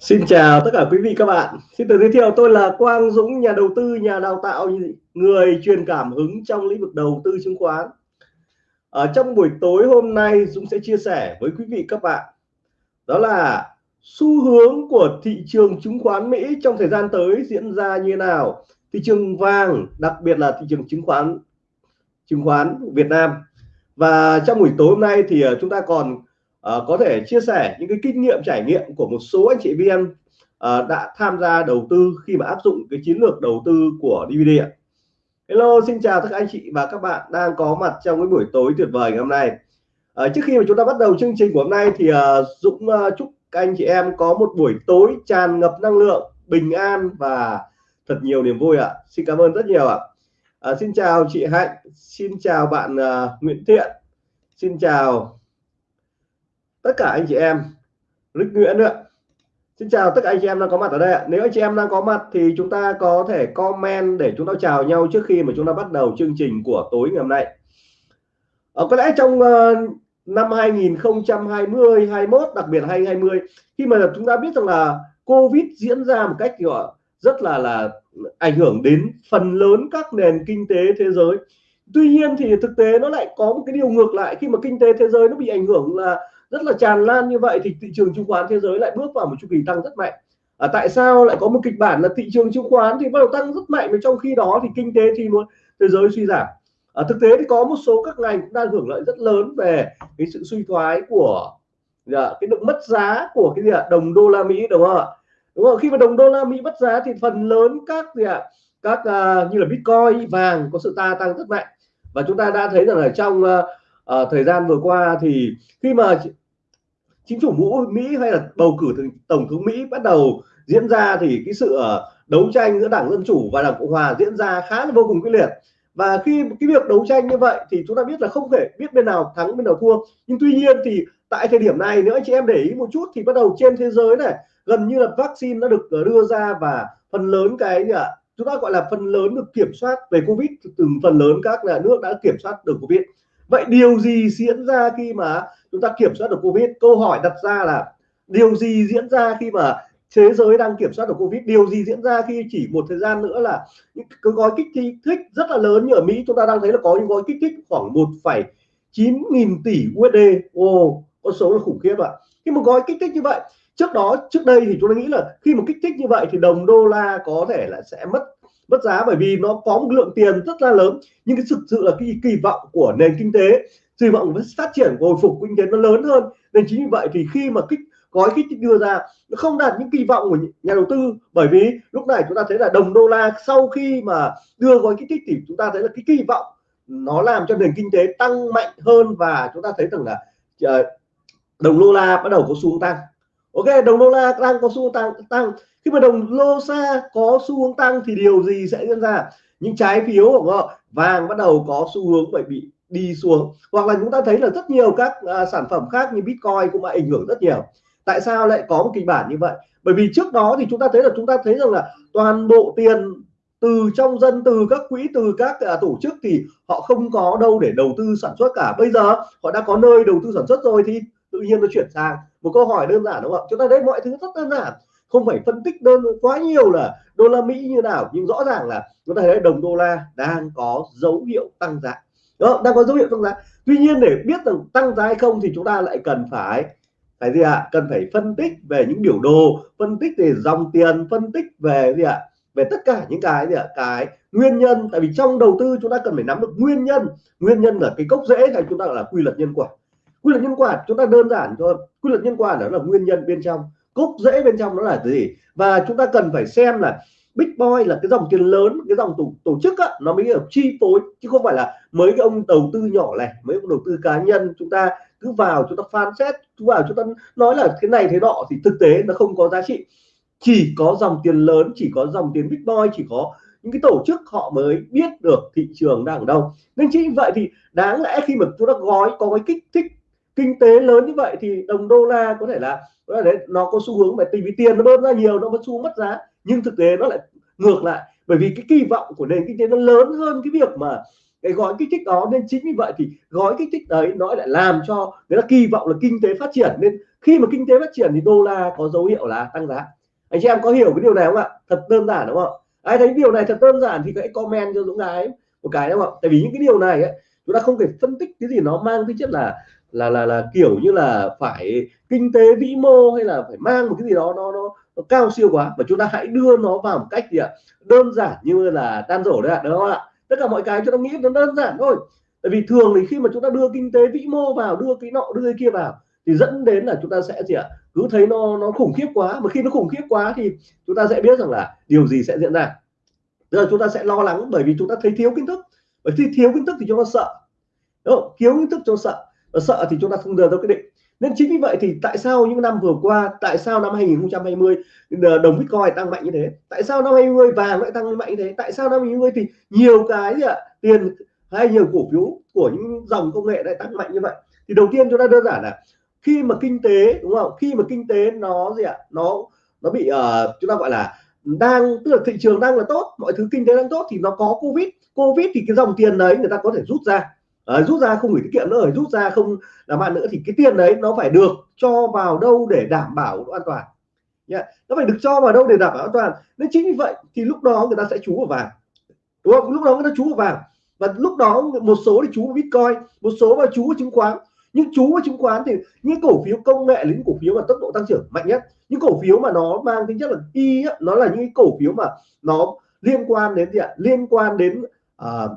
Xin chào tất cả quý vị các bạn. Xin tự giới thiệu tôi là Quang Dũng, nhà đầu tư, nhà đào tạo, người truyền cảm hứng trong lĩnh vực đầu tư chứng khoán. Ở trong buổi tối hôm nay Dũng sẽ chia sẻ với quý vị các bạn đó là xu hướng của thị trường chứng khoán Mỹ trong thời gian tới diễn ra như nào. Thị trường vàng, đặc biệt là thị trường chứng khoán chứng khoán Việt Nam. Và trong buổi tối hôm nay thì ờ, chúng ta còn uh, có thể chia sẻ những cái kinh nghiệm trải nghiệm của một số anh chị viên uh, ờ, đã tham gia đầu tư khi mà áp dụng cái chiến lược đầu tư của DVD ạ. Hello, xin chào tất cả anh chị và các bạn đang có mặt trong cái buổi tối tuyệt vời ngày hôm nay. Uh, trước khi mà chúng ta bắt đầu chương trình của hôm nay thì uh, Dũng uh, chúc các anh chị em có một buổi tối tràn ngập năng lượng, bình an và thật nhiều niềm vui ạ. Xin cảm ơn rất nhiều ạ. À, xin chào chị Hạnh, xin chào bạn uh, Nguyễn Thiện, xin chào tất cả anh chị em lịch Nguyễn nữa Xin chào tất cả anh chị em đang có mặt ở đây ạ. Nếu anh chị em đang có mặt thì chúng ta có thể comment để chúng ta chào nhau trước khi mà chúng ta bắt đầu chương trình của tối ngày hôm nay. Ở có lẽ trong uh, năm 2020 21 đặc biệt 2020 khi mà chúng ta biết rằng là Covid diễn ra một cách gọi rất là là ảnh hưởng đến phần lớn các nền kinh tế thế giới. Tuy nhiên thì thực tế nó lại có một cái điều ngược lại khi mà kinh tế thế giới nó bị ảnh hưởng là rất là tràn lan như vậy thì thị trường chứng khoán thế giới lại bước vào một chu kỳ tăng rất mạnh. À, tại sao lại có một kịch bản là thị trường chứng khoán thì bắt đầu tăng rất mạnh mà trong khi đó thì kinh tế thì luôn thế giới suy giảm. À, thực tế thì có một số các ngành cũng đang hưởng lợi rất lớn về cái sự suy thoái của à, cái được mất giá của cái gì ạ? Đồng đô la Mỹ đúng không ạ? Đúng không? Khi mà đồng đô la Mỹ mất giá thì phần lớn các gì ạ? Các à, như là Bitcoin vàng có sự ta tăng rất mạnh. Và chúng ta đã thấy rằng là trong à, à, thời gian vừa qua thì khi mà chính phủ Mỹ hay là bầu cử tổng thống Mỹ bắt đầu diễn ra thì cái sự ờ, đấu tranh giữa đảng dân chủ và đảng cộng hòa diễn ra khá là vô cùng quyết liệt. Và khi cái việc đấu tranh như vậy thì chúng ta biết là không thể biết bên nào thắng, bên nào thua. Nhưng tuy nhiên thì tại thời điểm này, nếu anh chị em để ý một chút thì bắt đầu trên thế giới này, gần như là vaccine đã được ờ, đưa ra và phần lớn cái gì ạ? Chúng ta gọi là phần lớn được kiểm soát về covid, từng phần lớn các nhà nước đã kiểm soát được covid vậy điều gì diễn ra khi mà chúng ta kiểm soát được covid? Câu hỏi đặt ra là điều gì diễn ra khi mà thế giới đang kiểm soát được covid? Điều gì diễn ra khi chỉ một thời gian nữa là những cái gói kích thích rất là lớn như ở mỹ chúng ta đang thấy là có những gói kích thích khoảng 1,9 nghìn tỷ usd ô con số là khủng khiếp ạ. Khi một gói kích thích như vậy trước đó trước đây thì chúng ta nghĩ là khi một kích thích như vậy thì đồng đô la có thể là sẽ mất mất giá bởi vì nó có một lượng tiền rất là lớn. Nhưng cái thực sự là cái kỳ vọng của nền kinh tế, kỳ vọng với phát triển hồi phục kinh tế nó lớn hơn. Nên chính vì vậy thì khi mà kích, gói kích thích đưa ra, nó không đạt những kỳ vọng của nhà đầu tư. Bởi vì lúc này chúng ta thấy là đồng đô la sau khi mà đưa gói kích thích thì chúng ta thấy là cái kỳ vọng nó làm cho nền kinh tế tăng mạnh hơn và chúng ta thấy rằng là ờ, đồng đô la bắt đầu có xu hướng tăng. Ok, đồng đô la đang có xu hướng tăng tăng khi mà đồng lô xa có xu hướng tăng thì điều gì sẽ diễn ra? Những trái phiếu của vàng bắt đầu có xu hướng phải bị đi xuống. Hoặc là chúng ta thấy là rất nhiều các à, sản phẩm khác như bitcoin cũng ảnh hưởng rất nhiều. Tại sao lại có một kịch bản như vậy? Bởi vì trước đó thì chúng ta thấy là chúng ta thấy rằng là toàn bộ tiền từ trong dân từ các quỹ từ các à, tổ chức thì họ không có đâu để đầu tư sản xuất cả. Bây giờ họ đã có nơi đầu tư sản xuất rồi thì tự nhiên nó chuyển sang. Một câu hỏi đơn giản đúng không ạ? Chúng ta thấy mọi thứ rất đơn giản không phải phân tích đơn quá nhiều là đô la Mỹ như nào, nhưng rõ ràng là chúng ta thấy đồng đô la đang có dấu hiệu tăng giá. Đó, đang có dấu hiệu tăng giá. Tuy nhiên để biết rằng tăng giá hay không thì chúng ta lại cần phải phải gì ạ? À? cần phải phân tích về những biểu đồ, phân tích về dòng tiền, phân tích về gì ạ? À? về tất cả những cái gì ạ? À? cái nguyên nhân. Tại vì trong đầu tư chúng ta cần phải nắm được nguyên nhân. Nguyên nhân là cái gốc rễ hay chúng ta gọi là quy luật nhân quả. Quy luật nhân quả chúng ta đơn giản thôi. Quy luật nhân quả đó là nguyên nhân bên trong gốc rễ bên trong nó là gì? Và chúng ta cần phải xem là big boy là cái dòng tiền lớn cái dòng tổ, tổ chức á, nó mới được chi phối chứ không phải là mấy cái ông đầu tư nhỏ này mấy ông đầu tư cá nhân chúng ta cứ vào chúng ta phán xét cứ vào chúng ta nói là thế này thế nọ thì thực tế nó không có giá trị. Chỉ có dòng tiền lớn chỉ có dòng tiền big boy chỉ có những cái tổ chức họ mới biết được thị trường đang ở đâu. Nên chính vậy thì đáng lẽ khi mà chúng ta gói có cái kích thích kinh tế lớn như vậy thì đồng đô la có thể là đấy, nó có xu hướng mà vì tiền nó bơm ra nhiều nó vẫn xu mất giá nhưng thực tế nó lại ngược lại. Bởi vì cái kỳ vọng của nền kinh tế nó lớn hơn cái việc mà cái gói kích thích đó nên chính vì vậy thì gói kích thích đấy nó lại làm cho người ta kỳ vọng là kinh tế phát triển. Nên khi mà kinh tế phát triển thì đô la có dấu hiệu là tăng giá. Anh chị em có hiểu cái điều này không ạ? Thật đơn giản đúng không? Ai thấy điều này thật đơn giản thì hãy comment cho Dũng gái một cái đúng không? Tại vì những cái điều này ấy, chúng ta không thể phân tích cái gì nó mang tính chất là là là là kiểu như là phải kinh tế vĩ mô hay là phải mang một cái gì đó nó nó, nó cao siêu quá và chúng ta hãy đưa nó vào một cách gì ạ? Đơn giản như là tan rổ đấy ạ đúng không ạ? Tất cả mọi cái chúng ta nghĩ nó đơn giản thôi. Tại vì thường thì khi mà chúng ta đưa kinh tế vĩ mô vào đưa cái nọ đưa cái kia vào thì dẫn đến là chúng ta sẽ gì ạ? Cứ thấy nó nó khủng khiếp quá. Mà khi nó khủng khiếp quá thì chúng ta sẽ biết rằng là điều gì sẽ diễn ra. Giờ chúng ta sẽ lo lắng bởi vì chúng ta thấy thiếu kiến thức. Bởi khi thiếu kiến thức thì chúng ta sợ. Đúng không? thiếu kiến thức cho sợ ở sợ thì chúng ta không đưa ra quyết định. Nên chính vì vậy thì tại sao những năm vừa qua tại sao năm 2020 ờ, đồng bitcoin tăng mạnh như thế? Tại sao năm 20 vàng lại tăng mạnh như thế? Tại sao năm 20 thì nhiều cái gì ạ? Tiền hay nhiều cổ phiếu của những dòng công nghệ lại tăng mạnh như vậy? Thì đầu tiên chúng ta đơn giản là khi mà kinh tế đúng không? Khi mà kinh tế nó gì ạ? Nó nó bị uh, chúng ta gọi là đang tức là thị trường đang là tốt mọi thứ kinh tế đang tốt thì nó có covid. Covid thì cái dòng tiền đấy người ta có thể rút ra à, rút ra không gửi tiết kiệm nữa rút ra không làm ăn nữa thì cái tiền đấy nó phải được cho vào đâu để đảm bảo an toàn. Yeah. nó phải được cho vào đâu để đảm bảo an toàn. Nên chính vì vậy thì lúc đó người ta sẽ trú vào vàng. Đúng không? Lúc đó người ta trú vào vàng. Và lúc đó một số thì chú vào bitcoin một số vào chú vào chứng khoán. Nhưng chú vào chứng khoán thì những cổ phiếu công nghệ lĩnh những cổ phiếu mà tốc độ tăng trưởng mạnh nhất. Những cổ phiếu mà nó mang tính chất là y nó là những cổ phiếu mà nó liên quan đến gì ạ? Liên quan đến uh,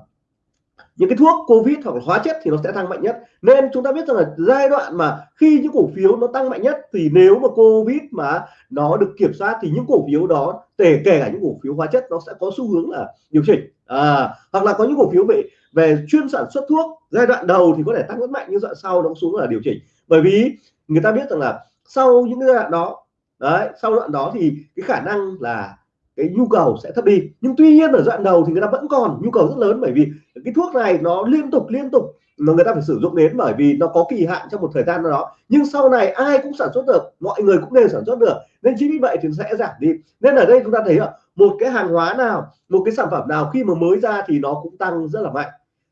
những cái thuốc covid hoặc là hóa chất thì nó sẽ tăng mạnh nhất. Nên chúng ta biết rằng là giai đoạn mà khi những cổ phiếu nó tăng mạnh nhất thì nếu mà covid mà nó được kiểm soát thì những cổ phiếu đó kể kể cả những cổ phiếu hóa chất nó sẽ có xu hướng là điều chỉnh. À, hoặc là có những cổ phiếu về về chuyên sản xuất thuốc giai đoạn đầu thì có thể tăng rất mạnh nhưng đoạn sau nó xuống là điều chỉnh. Bởi vì người ta biết rằng là sau những giai đoạn đó đấy sau đoạn đó thì cái khả năng là cái nhu cầu sẽ thấp đi. Nhưng tuy nhiên ở đoạn đầu thì người ta vẫn còn nhu cầu rất lớn bởi vì cái thuốc này nó liên tục liên tục mà người ta phải sử dụng đến bởi vì nó có kỳ hạn trong một thời gian nào đó. Nhưng sau này ai cũng sản xuất được, mọi người cũng đều sản xuất được. Nên chính vì vậy thì sẽ giảm đi. Nên ở đây chúng ta thấy là một cái hàng hóa nào, một cái sản phẩm nào khi mà mới ra thì nó cũng tăng rất là mạnh.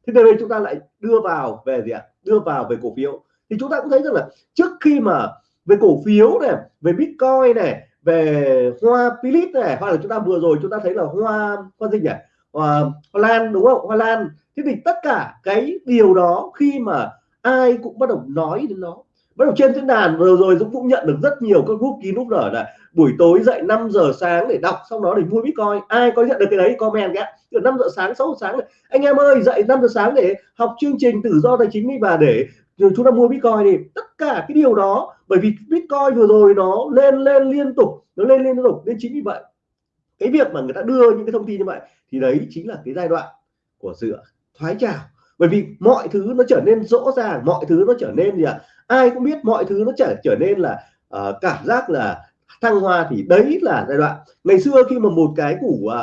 Thế đây chúng ta lại đưa vào về gì ạ? Đưa vào về cổ phiếu. Thì chúng ta cũng thấy rằng là trước khi mà về cổ phiếu này, về bitcoin này về hoa philip này hoặc là chúng ta vừa rồi chúng ta thấy là hoa hoa gì nhỉ? Hoa, hoa lan đúng không? Hoa lan. Thế thì tất cả cái điều đó khi mà ai cũng bắt đầu nói đến nó. Bắt đầu trên diễn đàn vừa rồi Dũng cũng nhận được rất nhiều các group kín lúc nở là buổi tối dậy 5 giờ sáng để đọc xong đó để mua bitcoin. Ai có nhận được cái đấy comment cái từ 5 giờ sáng 6 giờ sáng. Này. anh em ơi dậy 5 giờ sáng để học chương trình tự do tài chính đi và để chúng ta mua bitcoin thì tất cả cái điều đó bởi vì bitcoin vừa rồi nó lên lên liên tục nó lên liên tục nên chính vì vậy cái việc mà người ta đưa những cái thông tin như vậy thì đấy chính là cái giai đoạn của sự thoái trào bởi vì mọi thứ nó trở nên rõ ràng mọi thứ nó trở nên gì ạ à? ai cũng biết mọi thứ nó trở trở nên là uh, cảm giác là thăng hoa thì đấy là giai đoạn ngày xưa khi mà một cái củ uh,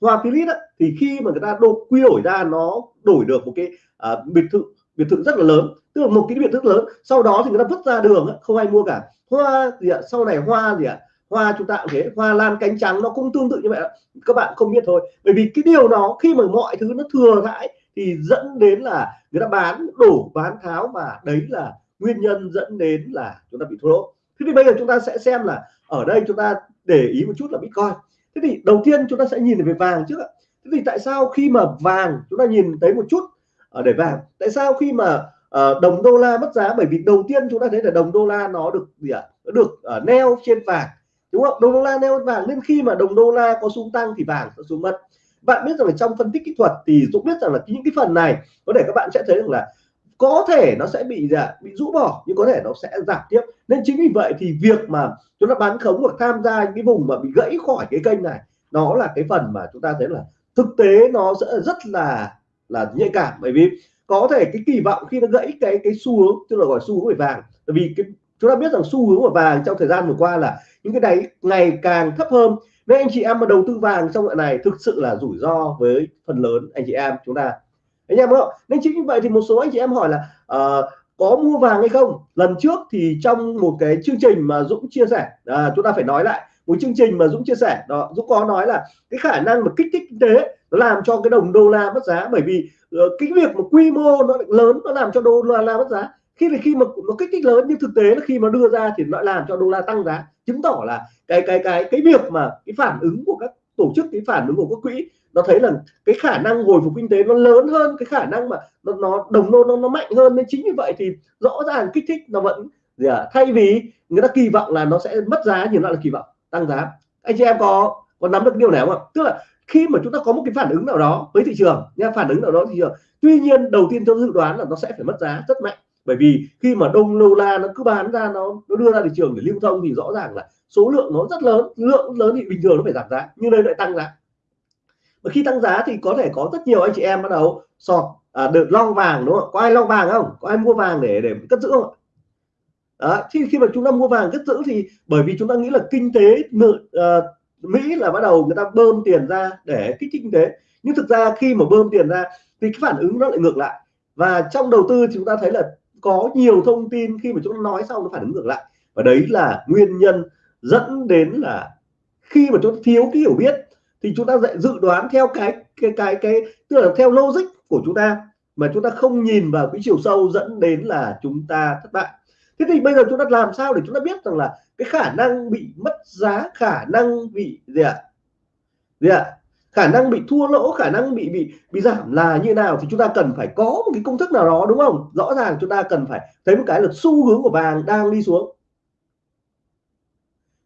hoa philip thì khi mà người ta đổ quy đổi ra nó đổi được một cái uh, biệt thự biệt thự rất là lớn, tức là một cái biệt thự lớn. Sau đó thì người ta vứt ra đường không ai mua cả. Hoa gì ạ? Sau này hoa gì ạ? Hoa chúng ta cũng thế, hoa lan cánh trắng nó cũng tương tự như vậy các bạn không biết thôi. Bởi vì cái điều đó khi mà mọi thứ nó thừa thãi thì dẫn đến là người ta bán, đổ bán tháo mà đấy là nguyên nhân dẫn đến là chúng ta bị thua lỗ. Thế thì bây giờ chúng ta sẽ xem là ở đây chúng ta để ý một chút là bitcoin. Thế thì đầu tiên chúng ta sẽ nhìn về vàng trước ạ. Thế thì tại sao khi mà vàng chúng ta nhìn thấy một chút Ờ, để vàng tại sao khi mà uh, đồng đô la mất giá? Bởi vì đầu tiên chúng ta thấy là đồng đô la nó được gì ạ? À? nó được uh, neo trên vàng đúng không? Đồng đô la neo vàng nên khi mà đồng đô la có xuống tăng thì vàng sẽ xuống mất. Bạn biết rằng là trong phân tích kỹ thuật thì Dũng biết rằng là những cái phần này có thể các bạn sẽ thấy rằng là có thể nó sẽ bị dạ, bị rũ bỏ nhưng có thể nó sẽ giảm tiếp. Nên chính vì vậy thì việc mà chúng ta bán khống hoặc tham gia những cái vùng mà bị gãy khỏi cái kênh này nó là cái phần mà chúng ta thấy là thực tế nó sẽ rất là là nhạy cảm. Bởi vì có thể cái kỳ vọng khi nó gãy cái cái xu hướng tức là gọi xu hướng về vàng. Bởi vì cái chúng ta biết rằng xu hướng của vàng trong thời gian vừa qua là những cái đáy ngày càng thấp hơn. Nên anh chị em mà đầu tư vàng trong đoạn này thực sự là rủi ro với phần lớn anh chị em chúng ta. Anh em không nên chính như vậy thì một số anh chị em hỏi là uh, có mua vàng hay không? Lần trước thì trong một cái chương trình mà Dũng chia sẻ à, chúng ta phải nói lại một chương trình mà Dũng chia sẻ đó Dũng có nói là cái khả năng mà kích thích kinh tế nó làm cho cái đồng đô la mất giá. Bởi vì uh, cái việc mà quy mô nó lớn nó làm cho đô la mất giá. Khi là khi mà nó kích thích lớn nhưng thực tế là khi mà đưa ra thì nó làm cho đô la tăng giá. Chứng tỏ là cái cái cái cái việc mà cái phản ứng của các tổ chức cái phản ứng của các quỹ nó thấy là cái khả năng hồi phục kinh tế nó lớn hơn cái khả năng mà nó, nó đồng đô nó, nó mạnh hơn. Nên chính vì vậy thì rõ ràng kích thích nó vẫn gì à, thay vì người ta kỳ vọng là nó sẽ mất giá nhưng nó là kỳ vọng tăng giá. Anh chị em có có nắm được điều này không ạ? Tức là khi mà chúng ta có một cái phản ứng nào đó với thị trường nha phản ứng nào đó thị trường tuy nhiên đầu tiên tôi dự đoán là nó sẽ phải mất giá rất mạnh. Bởi vì khi mà đông lô la nó cứ bán ra nó nó đưa ra thị trường để lưu thông thì rõ ràng là số lượng nó rất lớn lượng lớn thì bình thường nó phải giảm giá nhưng đây lại tăng giá. Và khi tăng giá thì có thể có rất nhiều anh chị em bắt đầu sọt à, được long vàng đúng không có ai long vàng không? Có ai mua vàng để để cất giữ không đó thì khi mà chúng ta mua vàng cất giữ thì bởi vì chúng ta nghĩ là kinh tế uh, Mỹ là bắt đầu người ta bơm tiền ra để kích thích kinh tế. Nhưng thực ra khi mà bơm tiền ra, thì cái phản ứng nó lại ngược lại. Và trong đầu tư chúng ta thấy là có nhiều thông tin khi mà chúng ta nói xong nó phản ứng ngược lại. Và đấy là nguyên nhân dẫn đến là khi mà chúng ta thiếu cái hiểu biết, thì chúng ta dạy dự đoán theo cái cái cái cái, tức là theo logic của chúng ta, mà chúng ta không nhìn vào cái chiều sâu dẫn đến là chúng ta thất bại. Thế thì bây giờ chúng ta làm sao để chúng ta biết rằng là cái khả năng bị mất giá, khả năng bị gì ạ? Gì ạ? Khả năng bị thua lỗ, khả năng bị bị bị giảm là như nào thì chúng ta cần phải có một cái công thức nào đó, đúng không? Rõ ràng chúng ta cần phải thấy một cái là xu hướng của vàng đang đi xuống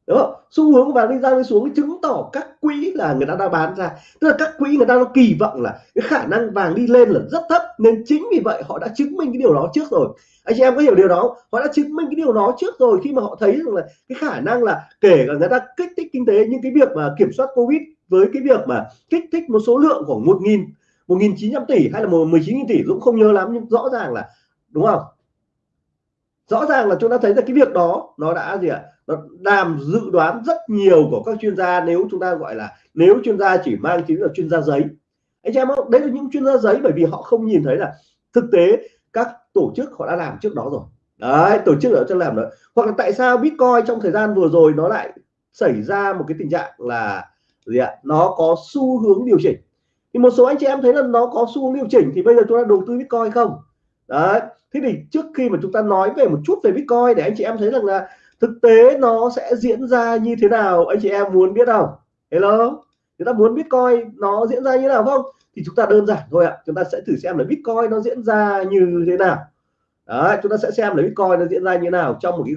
đúng không xu hướng của vàng đi ra đi xuống chứng tỏ các quỹ là người ta đang bán ra. Tức là các quỹ người ta nó kỳ vọng là cái khả năng vàng đi lên là rất thấp, nên chính vì vậy họ đã chứng minh cái điều đó trước rồi. Anh chị em có hiểu điều đó họ đã chứng minh cái điều đó trước rồi khi mà họ thấy rằng là cái khả năng là kể cả người ta kích thích kinh tế nhưng cái việc mà kiểm soát covid với cái việc mà kích thích một số lượng khoảng một nghìn một nghìn chín trăm tỷ hay là một mười chín nghìn tỷ cũng không nhớ lắm, nhưng rõ ràng là, đúng không? Rõ ràng là chúng ta thấy là cái việc đó nó đã gì ạ? Nó làm dự đoán rất nhiều của các chuyên gia nếu chúng ta gọi là, nếu chuyên gia chỉ mang tính là chuyên gia giấy. Anh em không đấy là những chuyên gia giấy bởi vì họ không nhìn thấy là thực tế các tổ chức họ đã làm trước đó rồi. Đấy, tổ chức ở cho làm rồi hoặc là tại sao bitcoin trong thời gian vừa rồi nó lại xảy ra một cái tình trạng là gì ạ? Nó có xu hướng điều chỉnh. Thì một số anh chị em thấy là nó có xu hướng điều chỉnh thì bây giờ chúng ta đầu tư bitcoin không? Đấy, thế thì trước khi mà chúng ta nói về một chút về bitcoin để anh chị em thấy rằng là thực tế nó sẽ diễn ra như thế nào anh chị em muốn biết không? Hello? Chúng ta muốn bitcoin nó diễn ra như thế nào không? Thì chúng ta đơn giản thôi ạ. Chúng ta sẽ thử xem là bitcoin nó diễn ra như thế nào. Đấy, chúng ta sẽ xem là bitcoin nó diễn ra như thế nào trong một cái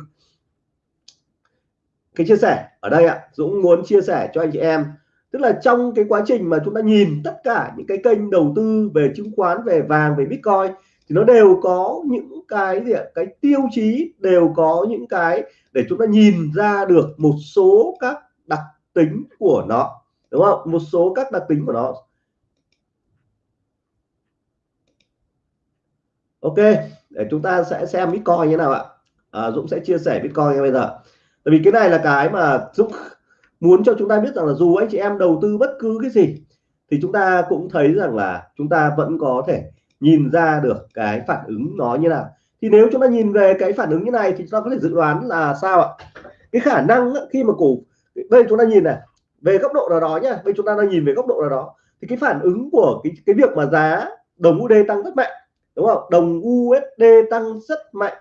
cái chia sẻ ở đây ạ. Dũng muốn chia sẻ cho anh chị em. Tức là trong cái quá trình mà chúng ta nhìn tất cả những cái kênh đầu tư về chứng khoán về vàng về bitcoin thì nó đều có những cái gì ạ? Cái tiêu chí đều có những cái để chúng ta nhìn ra được một số các đặc tính của nó đúng không? Một số các đặc tính của nó. Ok để chúng ta sẽ xem bitcoin như nào ạ? À, Dũng sẽ chia sẻ bitcoin bây giờ. Tại vì cái này là cái mà Dũng muốn cho chúng ta biết rằng là dù anh chị em đầu tư bất cứ cái gì thì chúng ta cũng thấy rằng là chúng ta vẫn có thể nhìn ra được cái phản ứng nó như nào. Thì nếu chúng ta nhìn về cái phản ứng như này thì chúng ta có thể dự đoán là sao ạ? Cái khả năng khi mà cổ đây chúng ta nhìn này về góc độ nào đó nhá bây chúng ta đang nhìn về góc độ nào đó thì cái phản ứng của cái cái việc mà giá đồng USD tăng rất mạnh đúng không? Đồng USD tăng rất mạnh.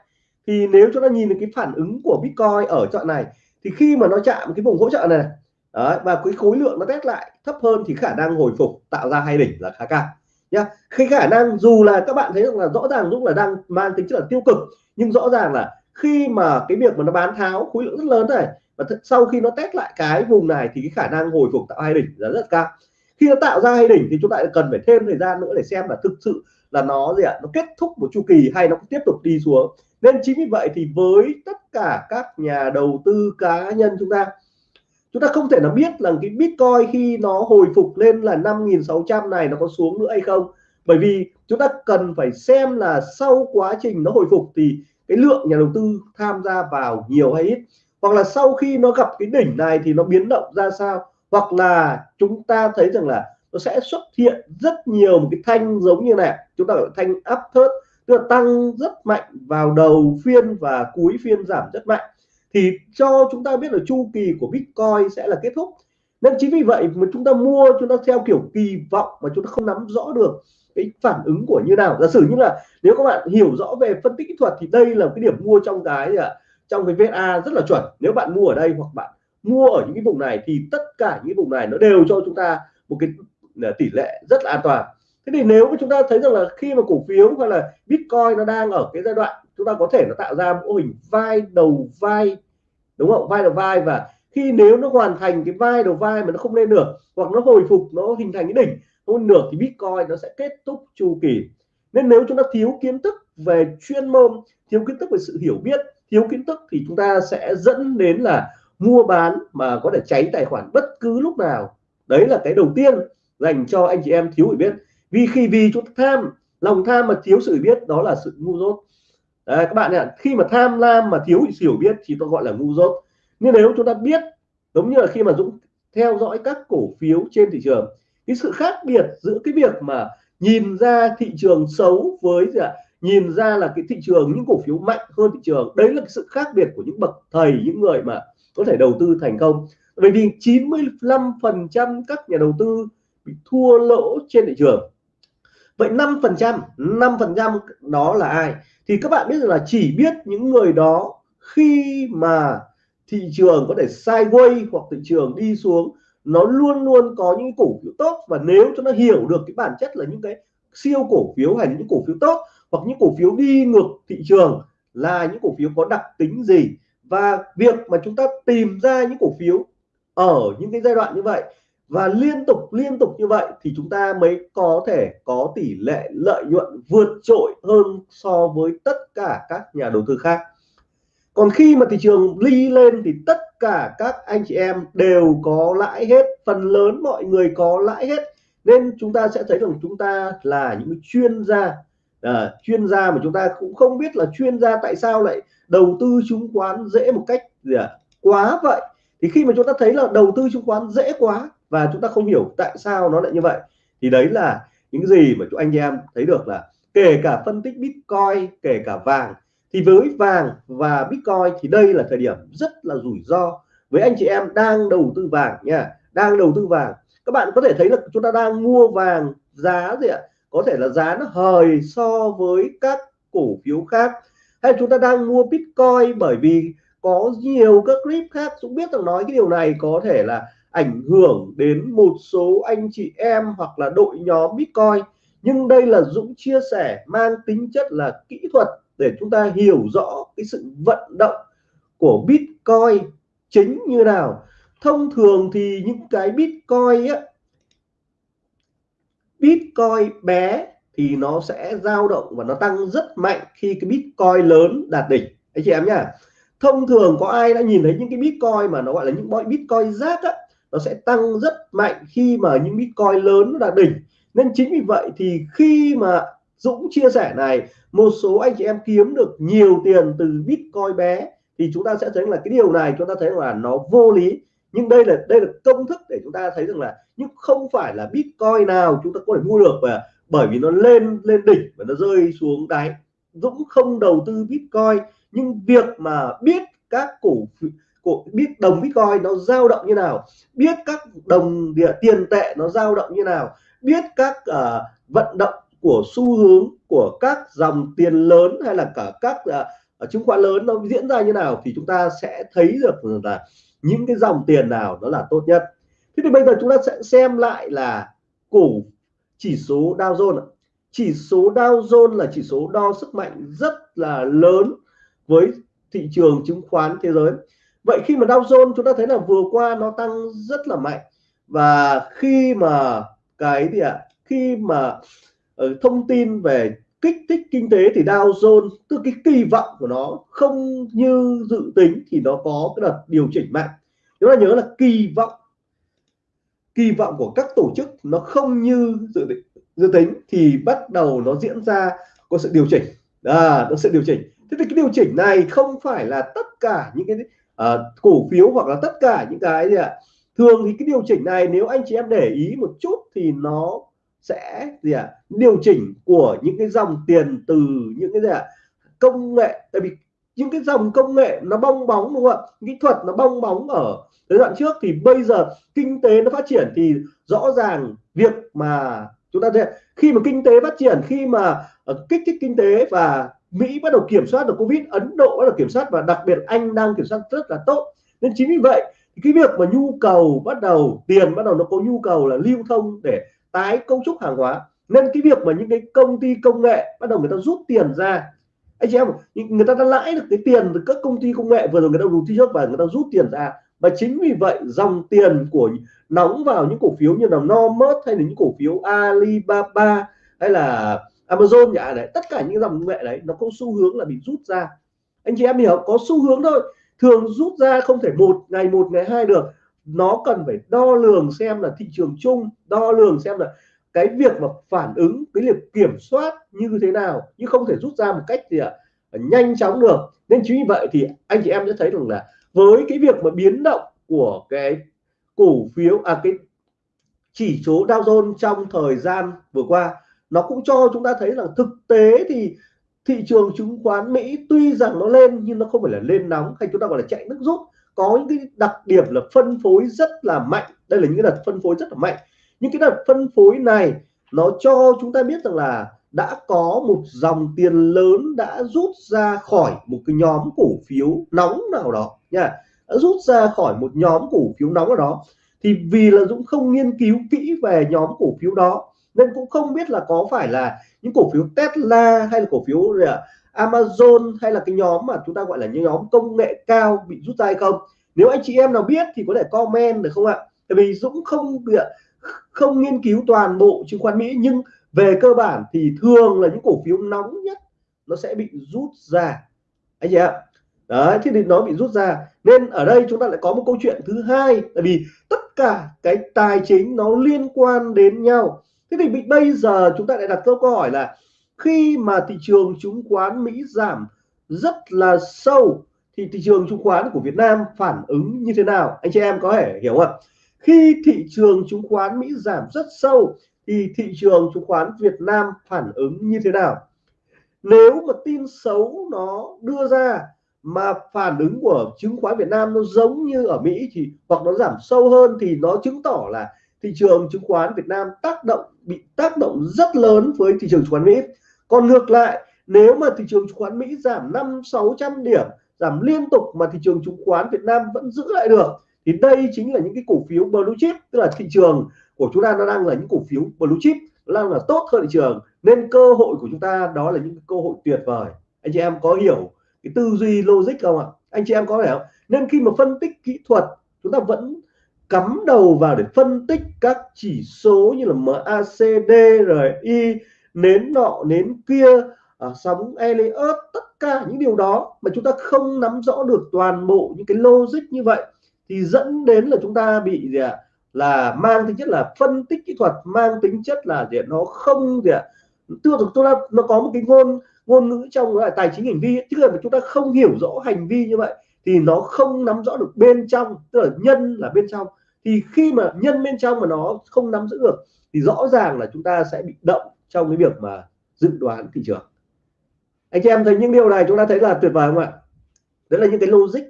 Thì nếu chúng ta nhìn được cái phản ứng của Bitcoin ở chọn này thì khi mà nó chạm cái vùng hỗ trợ này Đấy, và cái khối lượng nó test lại thấp hơn thì khả năng hồi phục tạo ra hai đỉnh là khá cao nhá. Khi khả năng dù là các bạn thấy rằng là rõ ràng lúc là đang mang tính chất là tiêu cực, nhưng rõ ràng là khi mà cái việc mà nó bán tháo khối lượng rất lớn này, và sau khi nó test lại cái vùng này thì cái khả năng hồi phục tạo hai đỉnh là rất cao. Khi nó tạo ra hai đỉnh thì chúng ta cần phải thêm thời gian nữa để xem là thực sự là nó gì ạ, nó kết thúc một chu kỳ hay nó tiếp tục đi xuống. Nên chính vì vậy thì với tất cả các nhà đầu tư cá nhân chúng ta chúng ta không thể nào biết là cái Bitcoin khi nó hồi phục lên là 5.600 này nó có xuống nữa hay không. Bởi vì chúng ta cần phải xem là sau quá trình nó hồi phục thì cái lượng nhà đầu tư tham gia vào nhiều hay ít. Hoặc là sau khi nó gặp cái đỉnh này thì nó biến động ra sao. Hoặc là chúng ta thấy rằng là nó sẽ xuất hiện rất nhiều một cái thanh giống như này. Chúng ta gọi thanh áp thớt tức là tăng rất mạnh vào đầu phiên và cuối phiên giảm rất mạnh thì cho chúng ta biết là chu kỳ của Bitcoin sẽ là kết thúc. Nên chính vì vậy mà chúng ta mua chúng ta theo kiểu kỳ vọng mà chúng ta không nắm rõ được cái phản ứng của như nào. Giả sử như là nếu các bạn hiểu rõ về phân tích kỹ thuật thì đây là cái điểm mua trong cái à, trong cái VA rất là chuẩn. Nếu bạn mua ở đây hoặc bạn mua ở những cái vùng này thì tất cả những vùng này nó đều cho chúng ta một cái à, tỷ lệ rất là an toàn. Thế thì nếu mà chúng ta thấy rằng là khi mà cổ phiếu hay là Bitcoin nó đang ở cái giai đoạn chúng ta có thể nó tạo ra mô hình vai đầu vai, đúng không? Vai đầu vai và khi nếu nó hoàn thành cái vai đầu vai mà nó không lên được hoặc nó hồi phục, nó hình thành cái đỉnh không được thì Bitcoin nó sẽ kết thúc chu kỳ. Nên nếu chúng ta thiếu kiến thức về chuyên môn, thiếu kiến thức về sự hiểu biết, thiếu kiến thức thì chúng ta sẽ dẫn đến là mua bán mà có thể cháy tài khoản bất cứ lúc nào. Đấy là cái đầu tiên dành cho anh chị em thiếu hiểu biết. Vì khi vì chúng ta tham, lòng tham mà thiếu sự hiểu biết, đó là sự ngu dốt đấy, các bạn ạ khi mà tham lam mà thiếu hiểu biết thì tôi gọi là ngu dốt. Nhưng nếu chúng ta biết giống như là khi mà Dũng theo dõi các cổ phiếu trên thị trường cái sự khác biệt giữa cái việc mà nhìn ra thị trường xấu với gì ạ? Nhìn ra là cái thị trường những cổ phiếu mạnh hơn thị trường đấy là cái sự khác biệt của những bậc thầy những người mà có thể đầu tư thành công. Bởi vì 95 phần trăm các nhà đầu tư bị thua lỗ trên thị trường. Vậy 5 phần trăm 5 phần trăm đó là ai? Thì các bạn biết rằng là chỉ biết những người đó khi mà thị trường có thể sideways hoặc thị trường đi xuống, nó luôn luôn có những cổ phiếu tốt. Và nếu cho nó hiểu được cái bản chất là những cái siêu cổ phiếu hay những cổ phiếu tốt hoặc những cổ phiếu đi ngược thị trường là những cổ phiếu có đặc tính gì. Và việc mà chúng ta tìm ra những cổ phiếu ở những cái giai đoạn như vậy và liên tục liên tục như vậy thì chúng ta mới có thể có tỷ lệ lợi nhuận vượt trội hơn so với tất cả các nhà đầu tư khác. Còn khi mà thị trường ly lên thì tất cả các anh chị em đều có lãi hết phần lớn mọi người có lãi hết. Nên chúng ta sẽ thấy rằng chúng ta là những chuyên gia à, chuyên gia mà chúng ta cũng không biết là chuyên gia tại sao lại đầu tư chứng khoán dễ một cách gì à, quá vậy. Thì khi mà chúng ta thấy là đầu tư chứng khoán dễ quá và chúng ta không hiểu tại sao nó lại như vậy. Thì đấy là những gì mà chúng anh em thấy được là kể cả phân tích Bitcoin, kể cả vàng, thì với vàng và Bitcoin thì đây là thời điểm rất là rủi ro. Với anh chị em đang đầu tư vàng nha, đang đầu tư vàng. Các bạn có thể thấy là chúng ta đang mua vàng giá gì ạ? Có thể là giá nó hời so với các cổ phiếu khác. Hay chúng ta đang mua Bitcoin bởi vì có nhiều các clip khác cũng biết rằng nói cái điều này có thể là ảnh hưởng đến một số anh chị em hoặc là đội nhóm Bitcoin. Nhưng đây là Dũng chia sẻ mang tính chất là kỹ thuật để chúng ta hiểu rõ cái sự vận động của Bitcoin chính như nào. Thông thường thì những cái Bitcoin á, Bitcoin bé thì nó sẽ dao động và nó tăng rất mạnh khi cái Bitcoin lớn đạt đỉnh. Anh chị em nhá. Thông thường có ai đã nhìn thấy những cái Bitcoin mà nó gọi là những bọn Bitcoin rác á nó sẽ tăng rất mạnh khi mà những Bitcoin lớn là đỉnh. Nên chính vì vậy thì khi mà Dũng chia sẻ này, một số anh chị em kiếm được nhiều tiền từ Bitcoin bé, thì chúng ta sẽ thấy là cái điều này chúng ta thấy là nó vô lý. Nhưng đây là đây là công thức để chúng ta thấy rằng là nhưng không phải là Bitcoin nào chúng ta có thể mua được và bởi vì nó lên lên đỉnh và nó rơi xuống đáy. Dũng không đầu tư Bitcoin, nhưng việc mà biết các cổ của biết đồng Bitcoin nó dao động như nào biết các đồng địa tiền tệ nó dao động như nào biết các uh, vận động của xu hướng của các dòng tiền lớn hay là cả các uh, chứng khoán lớn nó diễn ra như nào thì chúng ta sẽ thấy được là những cái dòng tiền nào đó là tốt nhất. Thế thì bây giờ chúng ta sẽ xem lại là cổ chỉ số Dow Jones chỉ số Dow Jones là chỉ số đo sức mạnh rất là lớn với thị trường chứng khoán thế giới vậy khi mà Dow Jones chúng ta thấy là vừa qua nó tăng rất là mạnh. Và khi mà cái gì ạ? À, khi mà uh, thông tin về kích thích kinh tế thì Dow Jones tức cái kỳ vọng của nó không như dự tính thì nó có cái đợt điều chỉnh mạnh. Chúng ta nhớ là kỳ vọng kỳ vọng của các tổ chức nó không như dự định dự tính thì bắt đầu nó diễn ra có sự điều chỉnh. À, nó sẽ điều chỉnh. Thế thì cái điều chỉnh này không phải là tất cả những cái uh, cổ phiếu hoặc là tất cả những cái gì ạ. Thường thì cái điều chỉnh này nếu anh chị em để ý một chút thì nó sẽ gì ạ điều chỉnh của những cái dòng tiền từ những cái gì ạ công nghệ. Tại vì những cái dòng công nghệ nó bong bóng đúng không ạ? Kỹ thuật nó bong bóng ở giai đoạn trước thì bây giờ kinh tế nó phát triển thì rõ ràng việc mà chúng ta thấy khi mà kinh tế phát triển khi mà ờ, kích thích kinh tế và Mỹ bắt đầu kiểm soát được Covid, Ấn Độ bắt đầu kiểm soát và đặc biệt Anh đang kiểm soát rất là tốt. Nên chính vì vậy cái việc mà nhu cầu bắt đầu, tiền bắt đầu nó có nhu cầu là lưu thông để tái cấu trúc hàng hóa. Nên cái việc mà những cái công ty công nghệ bắt đầu người ta rút tiền ra. Anh chị em người ta đã lãi được cái tiền từ các công ty công nghệ, vừa rồi người ta đầu tư trước và người ta rút tiền ra. Và chính vì vậy, dòng tiền của nóng vào những cổ phiếu như là Nomad hay là những cổ phiếu Alibaba hay là Amazon nhà đấy, tất cả những dòng công nghệ đấy nó có xu hướng là bị rút ra. Anh chị em hiểu, có xu hướng thôi. Thường rút ra không thể một ngày một ngày hai được. Nó cần phải đo lường xem là thị trường chung, đo lường xem là cái việc mà phản ứng, cái việc kiểm soát như thế nào nhưng không thể rút ra một cách gì ạ, nhanh chóng được. Nên chính vì vậy thì anh chị em sẽ thấy rằng là với cái việc mà biến động của cái cổ phiếu à cái chỉ số Dow Jones trong thời gian vừa qua nó cũng cho chúng ta thấy rằng thực tế thì thị trường chứng khoán Mỹ tuy rằng nó lên nhưng nó không phải là lên nóng hay chúng ta gọi là chạy nước rút. Có những cái đặc điểm là phân phối rất là mạnh. Đây là những cái đợt phân phối rất là mạnh. Những cái đợt phân phối này nó cho chúng ta biết rằng là đã có một dòng tiền lớn đã rút ra khỏi một cái nhóm cổ phiếu nóng nào đó nha. Đã rút ra khỏi một nhóm cổ phiếu nóng nào đó. Thì vì là Dũng không nghiên cứu kỹ về nhóm cổ phiếu đó nên cũng không biết là có phải là những cổ phiếu Tesla hay là cổ phiếu Amazon hay là cái nhóm mà chúng ta gọi là những nhóm công nghệ cao bị rút ra hay không? Nếu anh chị em nào biết thì có thể comment được không ạ? Tại vì Dũng không không nghiên cứu toàn bộ chứng khoán Mỹ, nhưng về cơ bản thì thường là những cổ phiếu nóng nhất nó sẽ bị rút ra. Anh chị ạ. Đấy thì nó bị rút ra. Nên ở đây chúng ta lại có một câu chuyện thứ hai. Tại vì tất cả cái tài chính nó liên quan đến nhau thế thì bây giờ chúng ta lại đặt câu hỏi là khi mà thị trường chứng khoán Mỹ giảm rất là sâu, thì thị trường chứng khoán của Việt Nam phản ứng như thế nào? Anh chị em có thể hiểu không khi thị trường chứng khoán Mỹ giảm rất sâu, thì thị trường chứng khoán Việt Nam phản ứng như thế nào? Nếu mà tin xấu nó đưa ra mà phản ứng của chứng khoán Việt Nam nó giống như ở Mỹ thì hoặc nó giảm sâu hơn thì nó chứng tỏ là thị trường chứng khoán Việt Nam tác động, bị tác động rất lớn với thị trường chứng khoán Mỹ. Còn ngược lại, nếu mà thị trường chứng khoán Mỹ giảm năm sáu trăm điểm, giảm liên tục mà thị trường chứng khoán Việt Nam vẫn giữ lại được, thì đây chính là những cái cổ phiếu blue chip, tức là thị trường của chúng ta nó đang là những cổ phiếu blue chip đang là tốt hơn thị trường. Nên cơ hội của chúng ta đó là những cơ hội tuyệt vời. Anh chị em có hiểu cái tư duy logic không ạ? Anh chị em có hiểu không? Nên khi mà phân tích kỹ thuật, chúng ta vẫn cắm đầu vào để phân tích các chỉ số như là MACD rồi y nến nọ nến kia à, sóng Elliott tất cả những điều đó mà chúng ta không nắm rõ được toàn bộ những cái logic như vậy thì dẫn đến là chúng ta bị gì ạ? Là mang tính chất là phân tích kỹ thuật mang tính chất là gì nó không gì ạ? À? là chúng ta nó có một cái ngôn ngôn ngữ trong là tài chính hành vi tức là chúng ta không hiểu rõ hành vi như vậy thì nó không nắm rõ được bên trong tức là nhân là bên trong thì khi mà nhân bên trong mà nó không nắm giữ được, thì rõ ràng là chúng ta sẽ bị động trong cái việc mà dự đoán thị trường. Anh chị em thấy những điều này chúng ta thấy là tuyệt vời không ạ? Đấy là những cái logic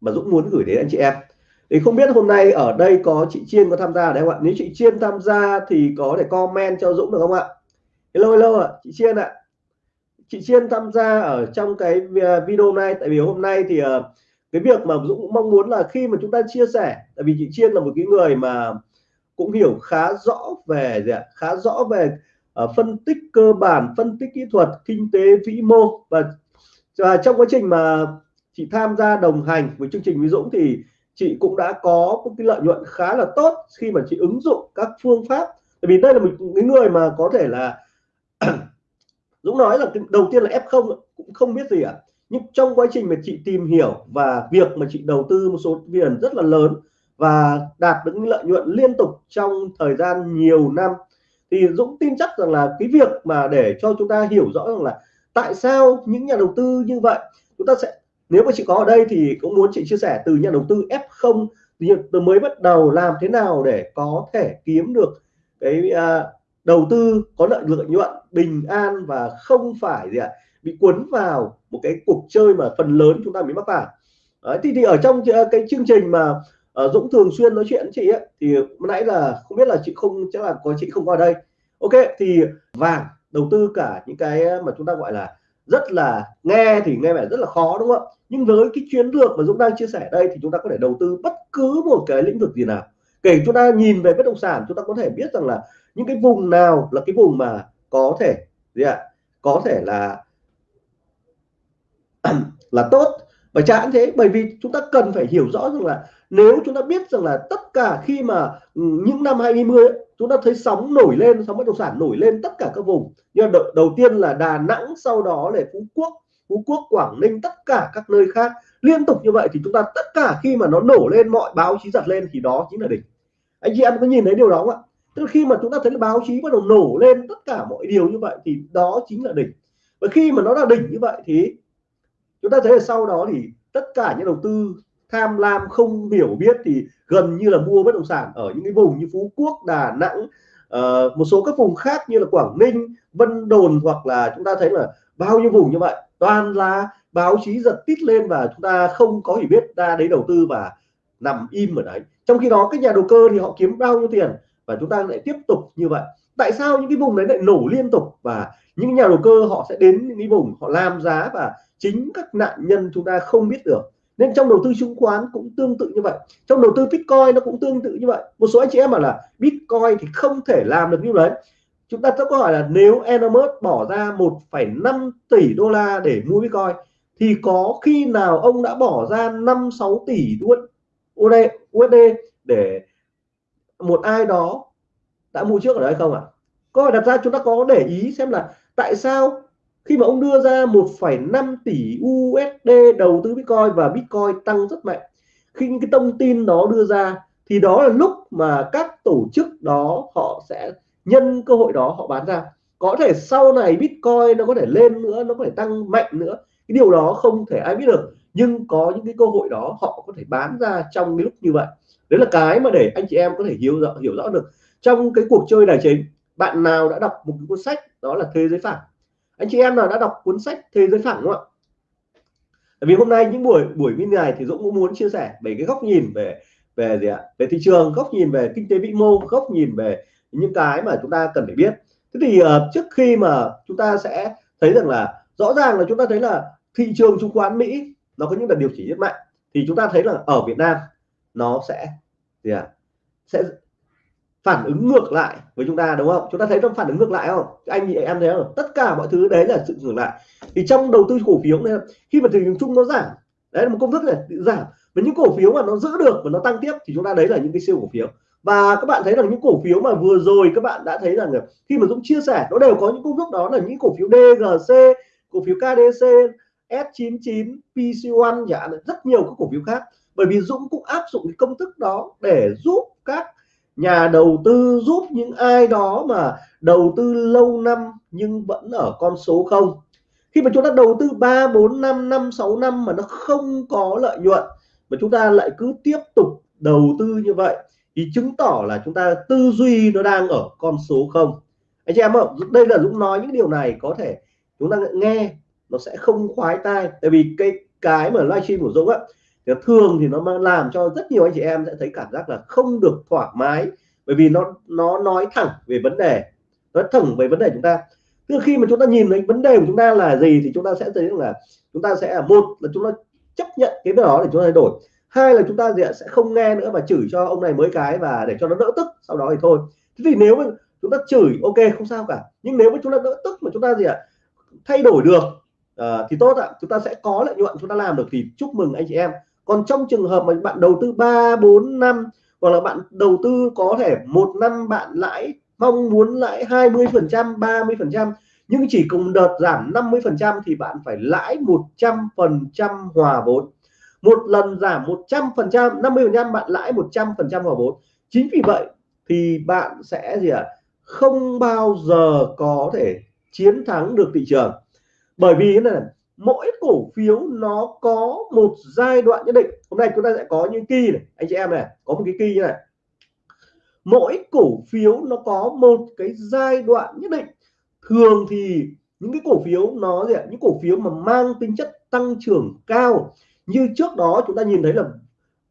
mà Dũng muốn gửi đến anh chị em. Thì không biết hôm nay ở đây có chị Chiên có tham gia đấy không ạ? Nếu chị Chiên tham gia thì có thể comment cho Dũng được không ạ? Hello hello ạ, chị Chiên ạ. Chị Chiên tham gia ở trong cái video này tại vì hôm nay thì ờ, cái việc mà Dũng cũng mong muốn là khi mà chúng ta chia sẻ tại vì chị Chiên là một cái người mà cũng hiểu khá rõ về gì ạ? Khá rõ về uh, phân tích cơ bản phân tích kỹ thuật kinh tế vĩ mô. Và, và trong quá trình mà chị tham gia đồng hành với chương trình với Dũng thì chị cũng đã có một cái lợi nhuận khá là tốt khi mà chị ứng dụng các phương pháp. Tại vì đây là một cái người mà có thể là Dũng nói là đầu tiên là F0 cũng không biết gì ạ? à nhưng trong quá trình mà chị tìm hiểu và việc mà chị đầu tư một số tiền rất là lớn và đạt được lợi nhuận liên tục trong thời gian nhiều năm thì Dũng tin chắc rằng là cái việc mà để cho chúng ta hiểu rõ rằng là tại sao những nhà đầu tư như vậy chúng ta sẽ nếu mà chị có ở đây thì cũng muốn chị chia sẻ từ nhà đầu tư F0 từ mới bắt đầu làm thế nào để có thể kiếm được cái uh, đầu tư có lợi lợi nhuận bình an và không phải gì ạ bị cuốn vào một cái cuộc chơi mà phần lớn chúng ta bị mắc phải. Đấy, thì, thì ở trong ờ, cái chương trình mà uh, Dũng thường xuyên nói chuyện với chị ấy, thì nãy là không biết là chị không chắc là có chị không qua đây. Ok thì vàng đầu tư cả những cái mà chúng ta gọi là rất là nghe thì nghe vẻ rất là khó đúng không ạ? Nhưng với cái chiến lược mà Dũng đang chia sẻ đây thì chúng ta có thể đầu tư bất cứ một cái lĩnh vực gì nào. Kể chúng ta nhìn về bất động sản chúng ta có thể biết rằng là những cái vùng nào là cái vùng mà có thể gì ạ? Có thể là là tốt. Và chán thế bởi vì chúng ta cần phải hiểu rõ rằng là nếu chúng ta biết rằng là tất cả khi mà ừ, những năm 2020 ấy, chúng ta thấy sóng nổi lên sóng bất động sản nổi lên tất cả các vùng. Như đầu, đầu tiên là Đà Nẵng sau đó là Phú Quốc Phú Quốc Quảng Ninh tất cả các nơi khác. Liên tục như vậy thì chúng ta tất cả khi mà nó nổ lên mọi báo chí giật lên thì đó chính là đỉnh. Anh chị em có nhìn thấy điều đó không ạ? Tức khi mà chúng ta thấy là báo chí bắt đầu nổ lên tất cả mọi điều như vậy thì đó chính là đỉnh. Và khi mà nó là đỉnh như vậy thì chúng ta thấy là sau đó thì tất cả những đầu tư tham lam không hiểu biết thì gần như là mua bất động sản ở những cái vùng như Phú Quốc Đà Nẵng uh, một số các vùng khác như là Quảng Ninh Vân Đồn hoặc là chúng ta thấy là bao nhiêu vùng như vậy. Toàn là báo chí giật tít lên và chúng ta không có hiểu biết ra đấy đầu tư và nằm im ở đấy. Trong khi đó các nhà đầu cơ thì họ kiếm bao nhiêu tiền và chúng ta lại tiếp tục như vậy tại sao những cái vùng đấy lại nổ liên tục và những nhà đầu cơ họ sẽ đến những cái vùng họ làm giá và chính các nạn nhân chúng ta không biết được? Nên trong đầu tư chứng khoán cũng tương tự như vậy. Trong đầu tư bitcoin nó cũng tương tự như vậy. Một số anh chị em bảo là bitcoin thì không thể làm được như đấy. Chúng ta sẽ có hỏi là nếu Elon Musk bỏ ra 1,5 tỷ đô la để mua bitcoin thì có khi nào ông đã bỏ ra 5 6 tỷ USD để một ai đó đã mua trước ở đây không ạ? À? câu hỏi đặt ra chúng ta có để ý xem là tại sao khi mà ông đưa ra 1,5 tỷ USD đầu tư Bitcoin và Bitcoin tăng rất mạnh? Khi những cái thông tin đó đưa ra thì đó là lúc mà các tổ chức đó họ sẽ nhân cơ hội đó họ bán ra. Có thể sau này Bitcoin nó có thể lên nữa nó có thể tăng mạnh nữa. Cái điều đó không thể ai biết được. Nhưng có những cái cơ hội đó họ có thể bán ra trong cái lúc như vậy. Đấy là cái mà để anh chị em có thể hiểu rõ hiểu rõ được trong cái cuộc chơi tài chính bạn nào đã đọc một cuốn sách đó là thế giới phẳng anh chị em nào đã đọc cuốn sách thế giới phẳng đúng không ạ? Vì hôm nay những buổi buổi như này thì Dũng cũng muốn chia sẻ về cái góc nhìn về về gì ạ? Về thị trường góc nhìn về kinh tế vĩ mô góc nhìn về những cái mà chúng ta cần phải biết. Thế thì uh, trước khi mà chúng ta sẽ thấy rằng là rõ ràng là chúng ta thấy là thị trường chứng khoán Mỹ nó có những đợt điều chỉnh rất mạnh. Thì chúng ta thấy là ở Việt Nam nó sẽ gì ạ? Sẽ phản ứng ngược lại với chúng ta, đúng không? Chúng ta thấy trong phản ứng ngược lại không? Anh chị em thấy không? Tất cả mọi thứ đấy là sự ngược lại. Thì trong đầu tư cổ phiếu này, khi mà thị trường chung nó giảm, đấy là một công thức này giảm. Và những cổ phiếu mà nó giữ được và nó tăng tiếp thì chúng ta đấy là những cái siêu cổ phiếu. Và các bạn thấy rằng những cổ phiếu mà vừa rồi các bạn đã thấy rằng khi mà Dũng chia sẻ, nó đều có những công thức đó là những cổ phiếu DGC cổ phiếu KDC S99 PC1 chẳng rất nhiều các cổ phiếu khác. Bởi vì Dũng cũng áp dụng cái công thức đó để giúp các nhà đầu tư giúp những ai đó mà đầu tư lâu năm nhưng vẫn ở con số không. Khi mà chúng ta đầu tư 3 4 năm 5 6 năm mà nó không có lợi nhuận, mà chúng ta lại cứ tiếp tục đầu tư như vậy, thì chứng tỏ là chúng ta tư duy nó đang ở con số không. Anh chị em ạ, đây là Dũng nói những điều này có thể chúng ta nghe, nó sẽ không khoái tai. Tại vì cái cái mà livestream của Dũng á thì thường thì nó làm cho rất nhiều anh chị em sẽ thấy cảm giác là không được thoải mái bởi vì nó nó nói thẳng về vấn đề nói thẳng về vấn đề chúng ta tức khi mà chúng ta nhìn thấy vấn đề của chúng ta là gì thì chúng ta sẽ thấy là chúng ta sẽ một là chúng ta chấp nhận cái đó để chúng ta thay đổi hai là chúng ta sẽ không nghe nữa và chửi cho ông này mới cái và để cho nó đỡ tức sau đó thì thôi thế thì nếu mà chúng ta chửi ok không sao cả nhưng nếu mà chúng ta đỡ tức mà chúng ta gì ạ thay đổi được uh, thì tốt ạ chúng ta sẽ có lợi nhuận chúng ta làm được thì chúc mừng anh chị em còn trong trường hợp mà bạn đầu tư 3 4 năm, hoặc là bạn đầu tư có thể một năm bạn lãi, mong muốn lãi 20 phần trăm 30 phần trăm, nhưng chỉ cùng đợt giảm 50 phần trăm thì bạn phải lãi 100 phần trăm hòa vốn. Một lần giảm 100 phần trăm 50 phần trăm bạn lãi 100 phần trăm hòa vốn. Chính vì vậy thì bạn sẽ gì ạ? À? không bao giờ có thể chiến thắng được thị trường. Bởi vì thế này mỗi cổ phiếu nó có một giai đoạn nhất định. Hôm nay chúng ta sẽ có những kỳ này. Anh chị em này, có một cái kỳ như này. Mỗi cổ phiếu nó có một cái giai đoạn nhất định. Thường thì những cái cổ phiếu nó gì ạ? Những cổ phiếu mà mang tính chất tăng trưởng cao. Như trước đó chúng ta nhìn thấy là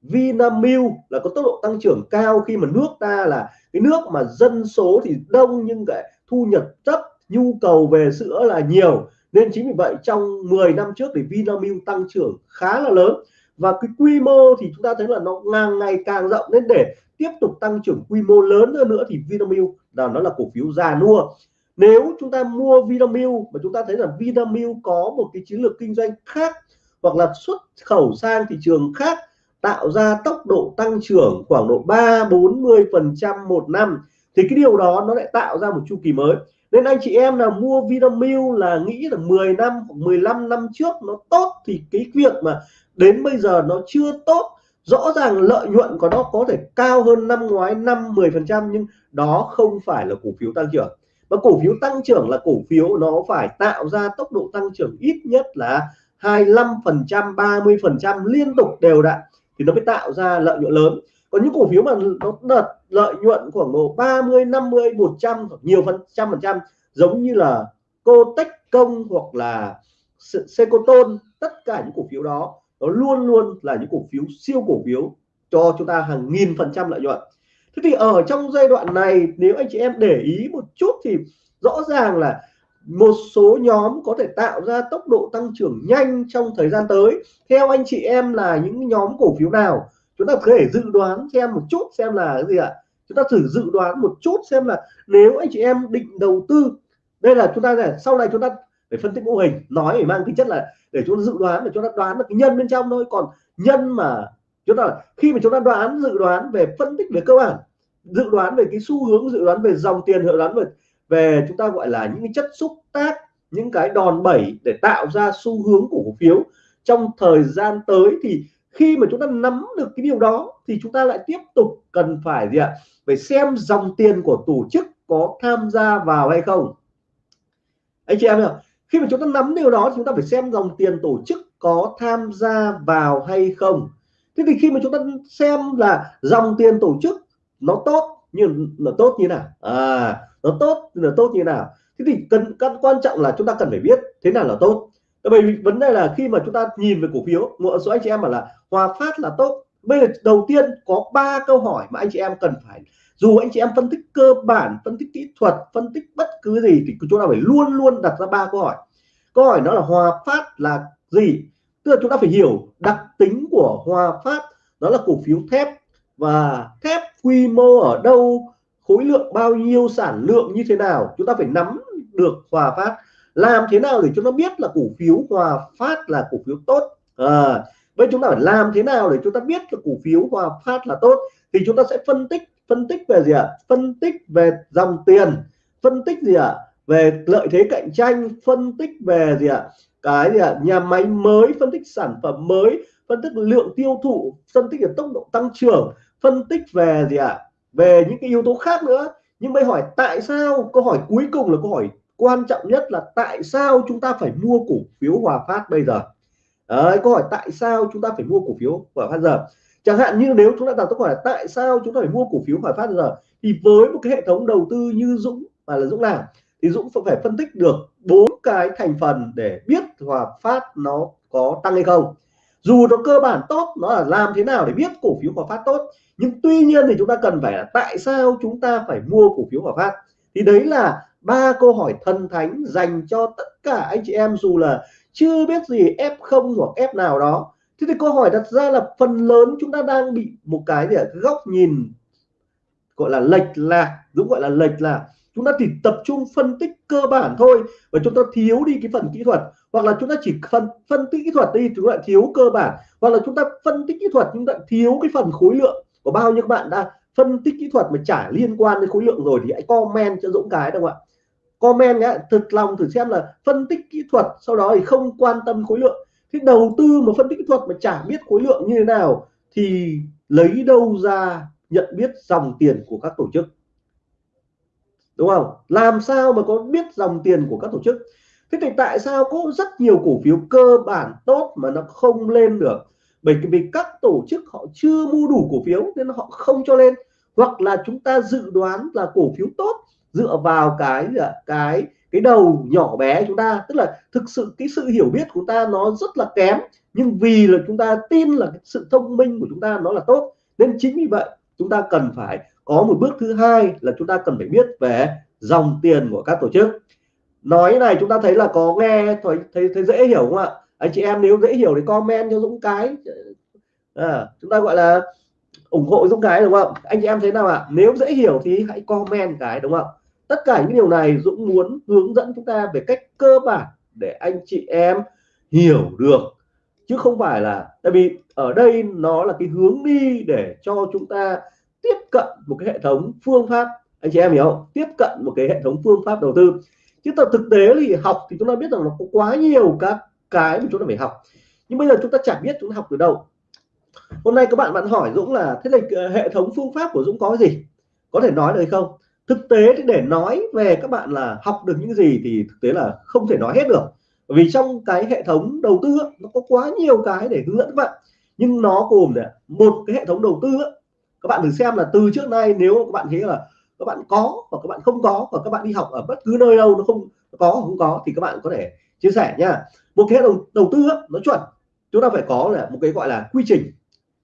Vinamilk là có tốc độ tăng trưởng cao khi mà nước ta là cái nước mà dân số thì đông nhưng cái thu nhập thấp, nhu cầu về sữa là nhiều nên chính vì vậy trong 10 năm trước thì Vinamilk tăng trưởng khá là lớn. Và cái quy mô thì chúng ta thấy là nó ngang ngày càng rộng. Nên để tiếp tục tăng trưởng quy mô lớn hơn nữa thì Vinamilk là, nó là cổ phiếu già nua. Nếu chúng ta mua Vinamilk mà chúng ta thấy là Vinamilk có một cái chiến lược kinh doanh khác hoặc là xuất khẩu sang thị trường khác, tạo ra tốc độ tăng trưởng khoảng độ 3 40 phần trăm một năm, thì cái điều đó nó lại tạo ra một chu kỳ mới nên anh chị em nào mua Vinamilk là nghĩ là 10 năm hoặc 15 năm trước nó tốt, thì cái việc mà đến bây giờ nó chưa tốt, rõ ràng lợi nhuận của nó có thể cao hơn năm ngoái 5 10 phần trăm, nhưng đó không phải là cổ phiếu tăng trưởng. Và cổ phiếu tăng trưởng là cổ phiếu nó phải tạo ra tốc độ tăng trưởng ít nhất là 25 phần trăm 30 phần trăm liên tục đều đặn, thì nó mới tạo ra lợi nhuận lớn còn những cổ phiếu mà nó đợt lợi nhuận khoảng độ 30 50 100 nhiều phần, trăm phần trăm, giống như là cô tech công hoặc là Secotone tất cả những cổ phiếu đó, nó luôn luôn là những cổ phiếu siêu cổ phiếu cho chúng ta hàng nghìn phần trăm lợi nhuận. Thế thì ở trong giai đoạn này, nếu anh chị em để ý một chút thì rõ ràng là một số nhóm có thể tạo ra tốc độ tăng trưởng nhanh trong thời gian tới. Theo anh chị em là những nhóm cổ phiếu nào? Chúng ta có thể dự đoán xem một chút xem là cái gì ạ? Chúng ta thử dự đoán một chút xem là nếu anh chị em định đầu tư, đây là chúng ta này, sau này chúng ta để phân tích mô hình, nói để mang tính chất là để chúng ta dự đoán để chúng ta đoán được cái nhân bên trong thôi. Còn nhân mà chúng ta, khi mà chúng ta đoán, dự đoán về phân tích về cơ bản, dự đoán về cái xu hướng, dự đoán về dòng tiền, dự đoán về về chúng ta gọi là những cái chất xúc tác, những cái đòn bẩy để tạo ra xu hướng của cổ phiếu trong thời gian tới thì khi mà chúng ta nắm được cái điều đó thì chúng ta lại tiếp tục cần phải gì ạ? Phải xem dòng tiền của tổ chức có tham gia vào hay không. Anh chị em hiểu khi mà chúng ta nắm điều đó thì chúng ta phải xem dòng tiền tổ chức có tham gia vào hay không. Thế thì khi mà chúng ta xem là dòng tiền tổ chức nó tốt như là tốt như nào? À nó tốt là tốt như nào? Thế thì cần cần, quan trọng là chúng ta cần phải biết thế nào là tốt bởi vì vấn đề là khi mà chúng ta nhìn về cổ phiếu, một số anh chị em bảo là Hòa Phát là tốt. Bây giờ đầu tiên có ba câu hỏi mà anh chị em cần phải, dù anh chị em phân tích cơ bản, phân tích kỹ thuật, phân tích bất cứ gì thì chúng ta phải luôn luôn đặt ra ba câu hỏi. Câu hỏi đó là Hòa Phát là gì? Tức là chúng ta phải hiểu đặc tính của Hòa Phát, đó là cổ phiếu thép. Và thép quy mô ở đâu, khối lượng bao nhiêu, sản lượng như thế nào, chúng ta phải nắm được Hòa Phát làm thế nào để cho nó biết là cổ phiếu Hòa Phát là cổ phiếu tốt ờ, à, vậy chúng ta phải làm thế nào để chúng ta biết là cổ phiếu Hòa Phát là tốt thì chúng ta sẽ phân tích phân tích về gì ạ à? phân tích về dòng tiền phân tích gì ạ à? về lợi thế cạnh tranh phân tích về gì ạ à? cái gì ạ à? nhà máy mới phân tích sản phẩm mới phân tích lượng tiêu thụ phân tích về tốc độ tăng trưởng phân tích về gì ạ à? về những cái yếu tố khác nữa nhưng bây hỏi tại sao câu hỏi cuối cùng là câu hỏi quan trọng nhất là tại sao chúng ta phải mua cổ phiếu Hòa Phát bây giờ? Đấy, câu hỏi tại sao chúng ta phải mua cổ phiếu Hòa Phát giờ? Chẳng hạn như nếu chúng ta đặt câu hỏi là tại sao chúng ta phải mua cổ phiếu Hòa Phát giờ thì với một cái hệ thống đầu tư như Dũng và là Dũng làm thì Dũng phải phân tích được bốn cái thành phần để biết Hòa Phát nó có tăng hay không. Dù nó cơ bản tốt nó là làm thế nào để biết cổ phiếu Hòa Phát tốt nhưng tuy nhiên thì chúng ta cần phải là tại sao chúng ta phải mua cổ phiếu Hòa Phát? Thì đấy là ba câu hỏi thần thánh dành cho tất cả anh chị em dù là chưa biết gì F0 hoặc F nào đó. Thế thì câu hỏi đặt ra là phần lớn chúng ta đang bị một cái gì góc nhìn gọi là lệch lạc, đúng gọi là lệch lạc. chúng ta chỉ tập trung phân tích cơ bản thôi và chúng ta thiếu đi cái phần kỹ thuật. Hoặc là chúng ta chỉ phân phân tích kỹ thuật đi, chúng ta thiếu cơ bản. Hoặc là chúng ta phân tích kỹ thuật chúng ta thiếu cái phần khối lượng của bao nhiêu các bạn đã phân tích kỹ thuật mà chả liên quan đến khối lượng rồi thì hãy comment cho Dũng cái đâu ạ? Comment nhé thật lòng thử xem là phân tích kỹ thuật sau đó thì không quan tâm khối lượng. Thế đầu tư mà phân tích kỹ thuật mà chả biết khối lượng như thế nào thì lấy đâu ra nhận biết dòng tiền của các tổ chức? Đúng không? Làm sao mà có biết dòng tiền của các tổ chức? Thế thì tại sao có rất nhiều cổ phiếu cơ bản tốt mà nó không lên được? Bởi vì các tổ chức họ chưa mua đủ cổ phiếu nên họ không cho lên. Hoặc là chúng ta dự đoán là cổ phiếu tốt dựa vào cái cái cái đầu nhỏ bé chúng ta. Tức là thực sự cái sự hiểu biết của chúng ta nó rất là kém. Nhưng vì là chúng ta tin là cái sự thông minh của chúng ta nó là tốt nên chính vì vậy chúng ta cần phải có một bước thứ hai là chúng ta cần phải biết về dòng tiền của các tổ chức. Nói này chúng ta thấy là có nghe thấy thấy, thấy dễ hiểu không ạ? Anh chị em nếu dễ hiểu thì comment cho Dũng cái à, chúng ta gọi là ủng hộ Dũng cái đúng không? Anh chị em thấy nào ạ? Nếu dễ hiểu thì hãy comment cái đúng không? Tất cả những điều này Dũng muốn hướng dẫn chúng ta về cách cơ bản để anh chị em hiểu được. Chứ không phải là tại vì ở đây nó là cái hướng đi để cho chúng ta tiếp cận một cái hệ thống phương pháp. Anh chị em hiểu không? Tiếp cận một cái hệ thống phương pháp đầu tư. Chứ thật thực tế thì học thì chúng ta biết rằng nó có quá nhiều các cái mà chúng ta phải học. Nhưng bây giờ chúng ta chẳng biết chúng ta học từ đâu. Hôm nay các bạn bạn hỏi Dũng là, thế là ờ, hệ thống phương pháp của Dũng có gì? Có thể nói được không? Thực tế thì để nói về các bạn là học được những gì thì thực tế là không thể nói hết được. Bởi vì trong cái hệ thống đầu tư nó có quá nhiều cái để hướng dẫn các bạn. Nhưng nó gồm là một cái hệ thống đầu tư các bạn thử xem là từ trước nay nếu các bạn thấy là các bạn có và các bạn không có và các bạn đi học ở bất cứ nơi đâu, nó không có không có thì các bạn có thể chia sẻ nha. Một cái đầu đầu tư nó chuẩn. Chúng ta phải có là một cái gọi là quy trình.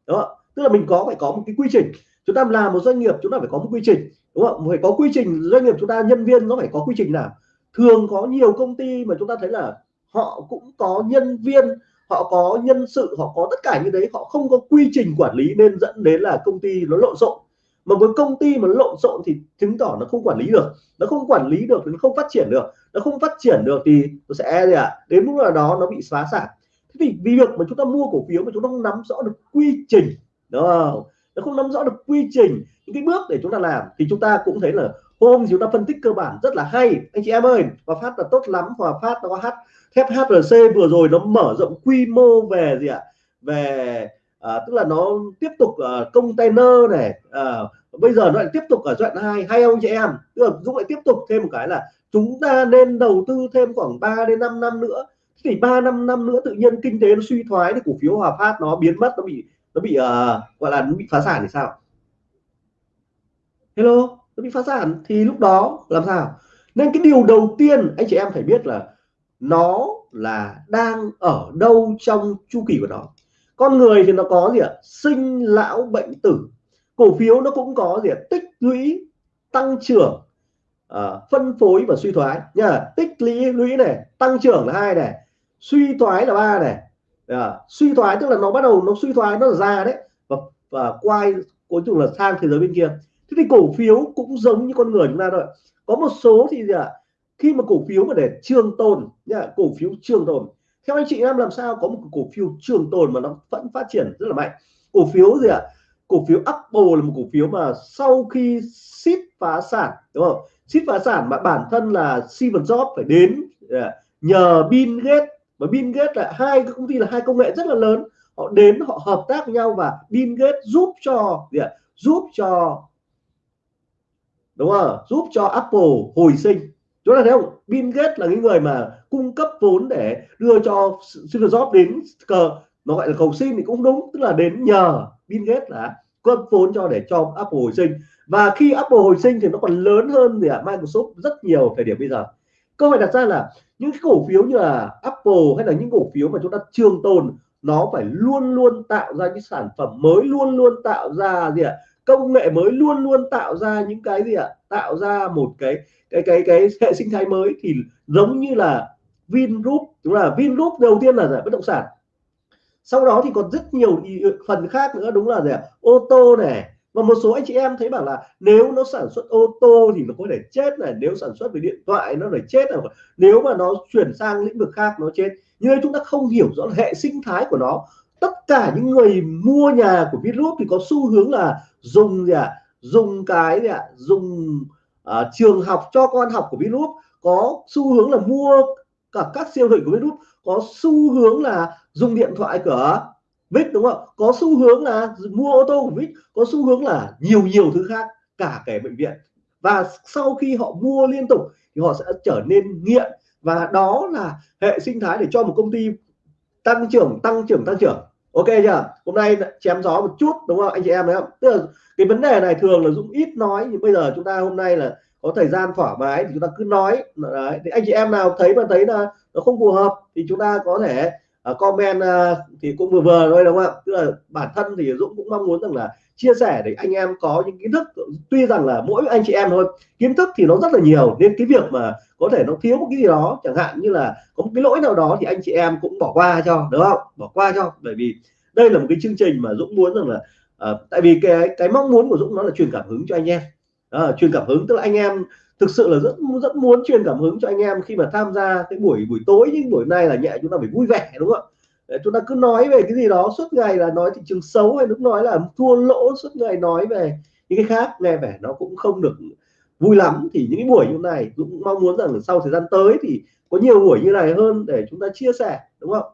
Đó tức là mình có, phải có một cái quy trình. Chúng ta làm một doanh nghiệp, chúng ta phải có một quy trình. Đúng không phải có quy trình, doanh nghiệp chúng ta, nhân viên nó phải có quy trình nào? Thường có nhiều công ty mà chúng ta thấy là họ cũng có nhân viên, họ có nhân sự, họ có tất cả như đấy, họ không có quy trình quản lý nên dẫn đến là công ty nó lộn xộn mà với công ty mà lộn xộn thì chứng tỏ nó không quản lý được. Nó không quản lý được nó không phát triển được. Nó không phát triển được thì nó sẽ gì ạ? À? đến lúc nào đó nó bị xóa sản. Thế thì vì việc mà chúng ta mua cổ phiếu mà chúng ta không nắm rõ được quy trình đó, nó không nắm rõ được quy trình những cái bước để chúng ta làm thì chúng ta cũng thấy là hôm chúng ta phân tích cơ bản rất là hay. Anh chị em ơi và phát là tốt lắm và phát nó có hát thép HRC vừa rồi nó mở rộng quy mô về gì ạ? Về à, tức là nó tiếp tục uh, container này à, bây giờ nó lại tiếp tục ở giai đoạn hai hay không chị em. Tức là Dũng lại tiếp tục thêm một cái là chúng ta nên đầu tư thêm khoảng 3 đến 5 năm nữa. Thì ba năm năm nữa tự nhiên kinh tế nó suy thoái thì cổ phiếu Hòa Phát nó biến mất nó bị nó bị uh, gọi là nó bị phá sản thì sao? Hello nó bị phá sản thì lúc đó làm sao? Nên cái điều đầu tiên anh chị em phải biết là nó là đang ở đâu trong chu kỳ của nó con người thì nó có gì ạ? Sinh lão bệnh tử. Cổ phiếu nó cũng có gì ạ? Tích lũy tăng trưởng uh, phân phối và suy thoái. Nha tích lũy lũy này tăng trưởng là hai này suy thoái là ba này. À, suy thoái tức là nó bắt đầu nó suy thoái nó là ra đấy. Và, và quay cuối cùng là sang thế giới bên kia. Thế thì cổ phiếu cũng giống như con người chúng ta thôi. Có một số thì gì ạ? Khi mà cổ phiếu mà để trường tồn nha cổ phiếu trường tồn theo anh chị em làm sao có một cổ phiếu trường tồn mà nó vẫn phát triển rất là mạnh? Cổ phiếu gì ạ? Cổ phiếu Apple là một cổ phiếu mà sau khi ship phá sản, đúng không? Ship phá sản mà bản thân là Steve Jobs phải đến à, nhờ Bill Gates. Và Bill Gates là hai cái công ty là hai công nghệ rất là lớn. Họ đến, họ hợp tác với nhau và Bill Gates giúp cho gì ạ? Giúp cho, đúng không? Giúp cho Apple hồi sinh chúng ta thấy không? Bill Gates là những người mà cung cấp vốn để đưa cho Steve Jobs đến cờ nó gọi là cầu xin thì cũng đúng tức là đến nhờ Bill Gates là cấp vốn cho để cho Apple hồi sinh. Và khi Apple hồi sinh thì nó còn lớn hơn gì à, Microsoft rất nhiều thời điểm bây giờ. Câu hỏi đặt ra là những cái cổ phiếu như là Apple hay là những cổ phiếu mà chúng ta trường tồn nó phải luôn luôn tạo ra những sản phẩm mới luôn luôn tạo ra gì ạ? Công nghệ mới luôn luôn tạo ra những cái gì ạ? Tạo ra một cái cái cái cái hệ sinh thái mới thì giống như là Vingroup. Đúng là Vingroup đầu tiên là giải bất động sản. Sau đó thì còn rất nhiều phần khác nữa. Đúng là gì ạ? Ô tô này. Và một số anh chị em thấy bảo là nếu nó sản xuất ô tô thì nó có thể chết này, nếu sản xuất về điện thoại nó phải chết này. Nếu mà nó chuyển sang lĩnh vực khác nó chết. Nhưng chúng ta không hiểu rõ hệ sinh thái của nó tất cả những người mua nhà của Vingroup thì có xu hướng là dùng gì ạ? À? dùng cái gì ạ? À? dùng uh, trường học cho con học của Vingroup có xu hướng là mua cả các siêu thị của Vingroup có xu hướng là dùng điện thoại của Vic đúng không có xu hướng là mua ô tô của Vic. Có xu hướng là nhiều nhiều thứ khác cả cái bệnh viện. Và sau khi họ mua liên tục thì họ sẽ trở nên nghiện. Và đó là hệ sinh thái để cho một công ty tăng trưởng tăng trưởng tăng trưởng ok chưa? Hôm nay chém gió một chút, đúng không? Anh chị em thấy không? Tức là cái vấn đề này thường là dũng ít nói, nhưng bây giờ chúng ta hôm nay là có thời gian thoải mái thì chúng ta cứ nói. Đấy, thì anh chị em nào thấy mà thấy là nó không phù hợp thì chúng ta có thể uh, comment uh, thì cũng vừa vừa thôi đúng không ạ? Tức là bản thân thì Dũng cũng mong muốn rằng là chia sẻ để anh em có những kiến thức. Tuy rằng là mỗi anh chị em thôi kiến thức thì nó rất là nhiều nên cái việc mà có thể nó thiếu một cái gì đó chẳng hạn như là có một cái lỗi nào đó thì anh chị em cũng bỏ qua cho đúng không? Bỏ qua cho bởi vì đây là một cái chương trình mà Dũng muốn rằng là uh, tại vì cái cái mong muốn của Dũng nó là truyền cảm hứng cho anh em. À, truyền cảm hứng tức là anh em thực sự là rất rất muốn truyền cảm hứng cho anh em khi mà tham gia cái buổi buổi tối nhưng buổi nay là nhẹ chúng ta phải vui vẻ đúng không ạ? Chúng ta cứ nói về cái gì đó suốt ngày là nói thị trường xấu hay lúc nói là thua lỗ suốt ngày nói về những cái khác nghe vẻ nó cũng không được vui lắm. Thì những cái buổi như này cũng mong muốn rằng sau thời gian tới thì có nhiều buổi như này hơn để chúng ta chia sẻ đúng không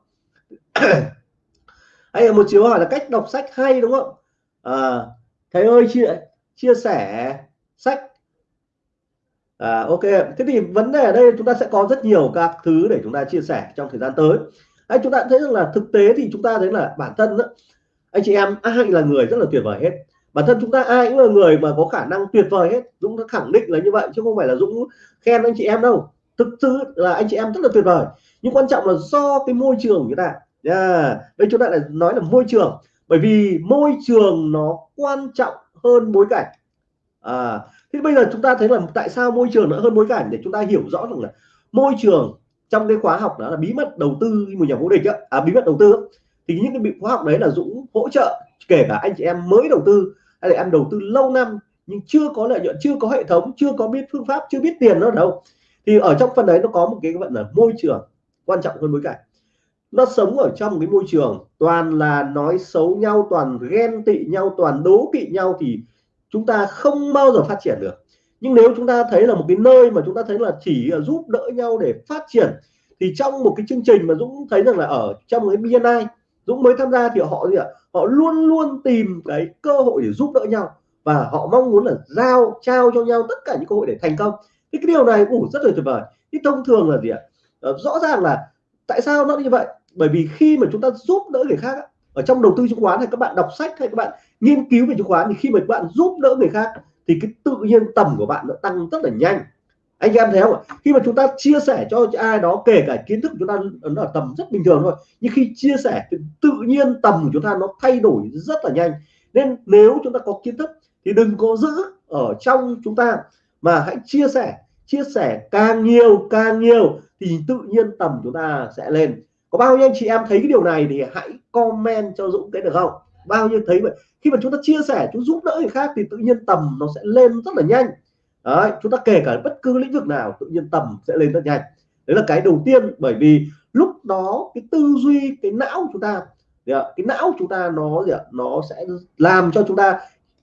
hay là một chiếu hỏi là cách đọc sách hay đúng không à, thầy ơi chia chia sẻ sách à, ok. Thế thì vấn đề ở đây chúng ta sẽ có rất nhiều các thứ để chúng ta chia sẻ trong thời gian tới. Anh chúng ta thấy rằng là thực tế thì chúng ta thấy là bản thân đó, anh chị em ai là người rất là tuyệt vời hết. Bản thân chúng ta ai cũng là người mà có khả năng tuyệt vời hết. Dũng đã khẳng định là như vậy chứ không phải là Dũng khen anh chị em đâu. Thực sự là anh chị em rất là tuyệt vời. Nhưng quan trọng là do cái môi trường của chúng ta. Yeah. đây chúng ta lại nói là môi trường. Bởi vì môi trường nó quan trọng hơn bối cảnh. À, thế bây giờ chúng ta thấy là tại sao môi trường nó hơn bối cảnh để chúng ta hiểu rõ rằng là môi trường trong cái khóa học đó là bí mật đầu tư một nhà vô địch á à, bí mật đầu tư. Thì những cái bị khóa học đấy là Dũng hỗ trợ kể cả anh chị em mới đầu tư hay là em đầu tư lâu năm nhưng chưa có lợi nhuận chưa có hệ thống chưa có biết phương pháp chưa biết tiền nó đâu. Thì ở trong phần đấy nó có một cái vận là môi trường quan trọng hơn bối cảnh nó sống ở trong cái môi trường toàn là nói xấu nhau toàn ghen tị nhau toàn đố kỵ nhau thì chúng ta không bao giờ phát triển được. Nhưng nếu chúng ta thấy là một cái nơi mà chúng ta thấy là chỉ giúp đỡ nhau để phát triển, thì trong một cái chương trình mà Dũng thấy rằng là ở trong cái BNI Dũng mới tham gia thì họ gì ạ? Họ luôn luôn tìm cái cơ hội để giúp đỡ nhau và họ mong muốn là giao, trao cho nhau tất cả những cơ hội để thành công. Thì cái điều này cũng rất là tuyệt vời. Thì thông thường là gì ạ? Ờ, rõ ràng là tại sao nó như vậy? Bởi vì khi mà chúng ta giúp đỡ người khác ở trong đầu tư chứng khoán hay các bạn đọc sách hay các bạn nghiên cứu về chứng khoán thì khi mà các bạn giúp đỡ người khác thì cái tự nhiên tầm của bạn nó tăng rất là nhanh. Anh em thấy không ạ? Khi mà chúng ta chia sẻ cho ai đó, kể cả kiến thức của chúng ta nó ở tầm rất bình thường thôi, nhưng khi chia sẻ thì tự nhiên tầm của chúng ta nó thay đổi rất là nhanh. Nên nếu chúng ta có kiến thức thì đừng có giữ ở trong chúng ta, mà hãy chia sẻ. Chia sẻ càng nhiều càng nhiều thì tự nhiên tầm chúng ta sẽ lên có bao nhiêu anh chị em thấy cái điều này thì hãy comment cho Dũng cái được không? Bao nhiêu thấy vậy? Khi mà chúng ta chia sẻ, chúng giúp đỡ người khác thì tự nhiên tầm nó sẽ lên rất là nhanh. Đấy, chúng ta kể cả bất cứ lĩnh vực nào, tự nhiên tầm sẽ lên rất nhanh. Đấy là cái đầu tiên, bởi vì lúc đó cái tư duy, cái não chúng ta cái não chúng ta nó gì ạ, nó sẽ làm cho chúng ta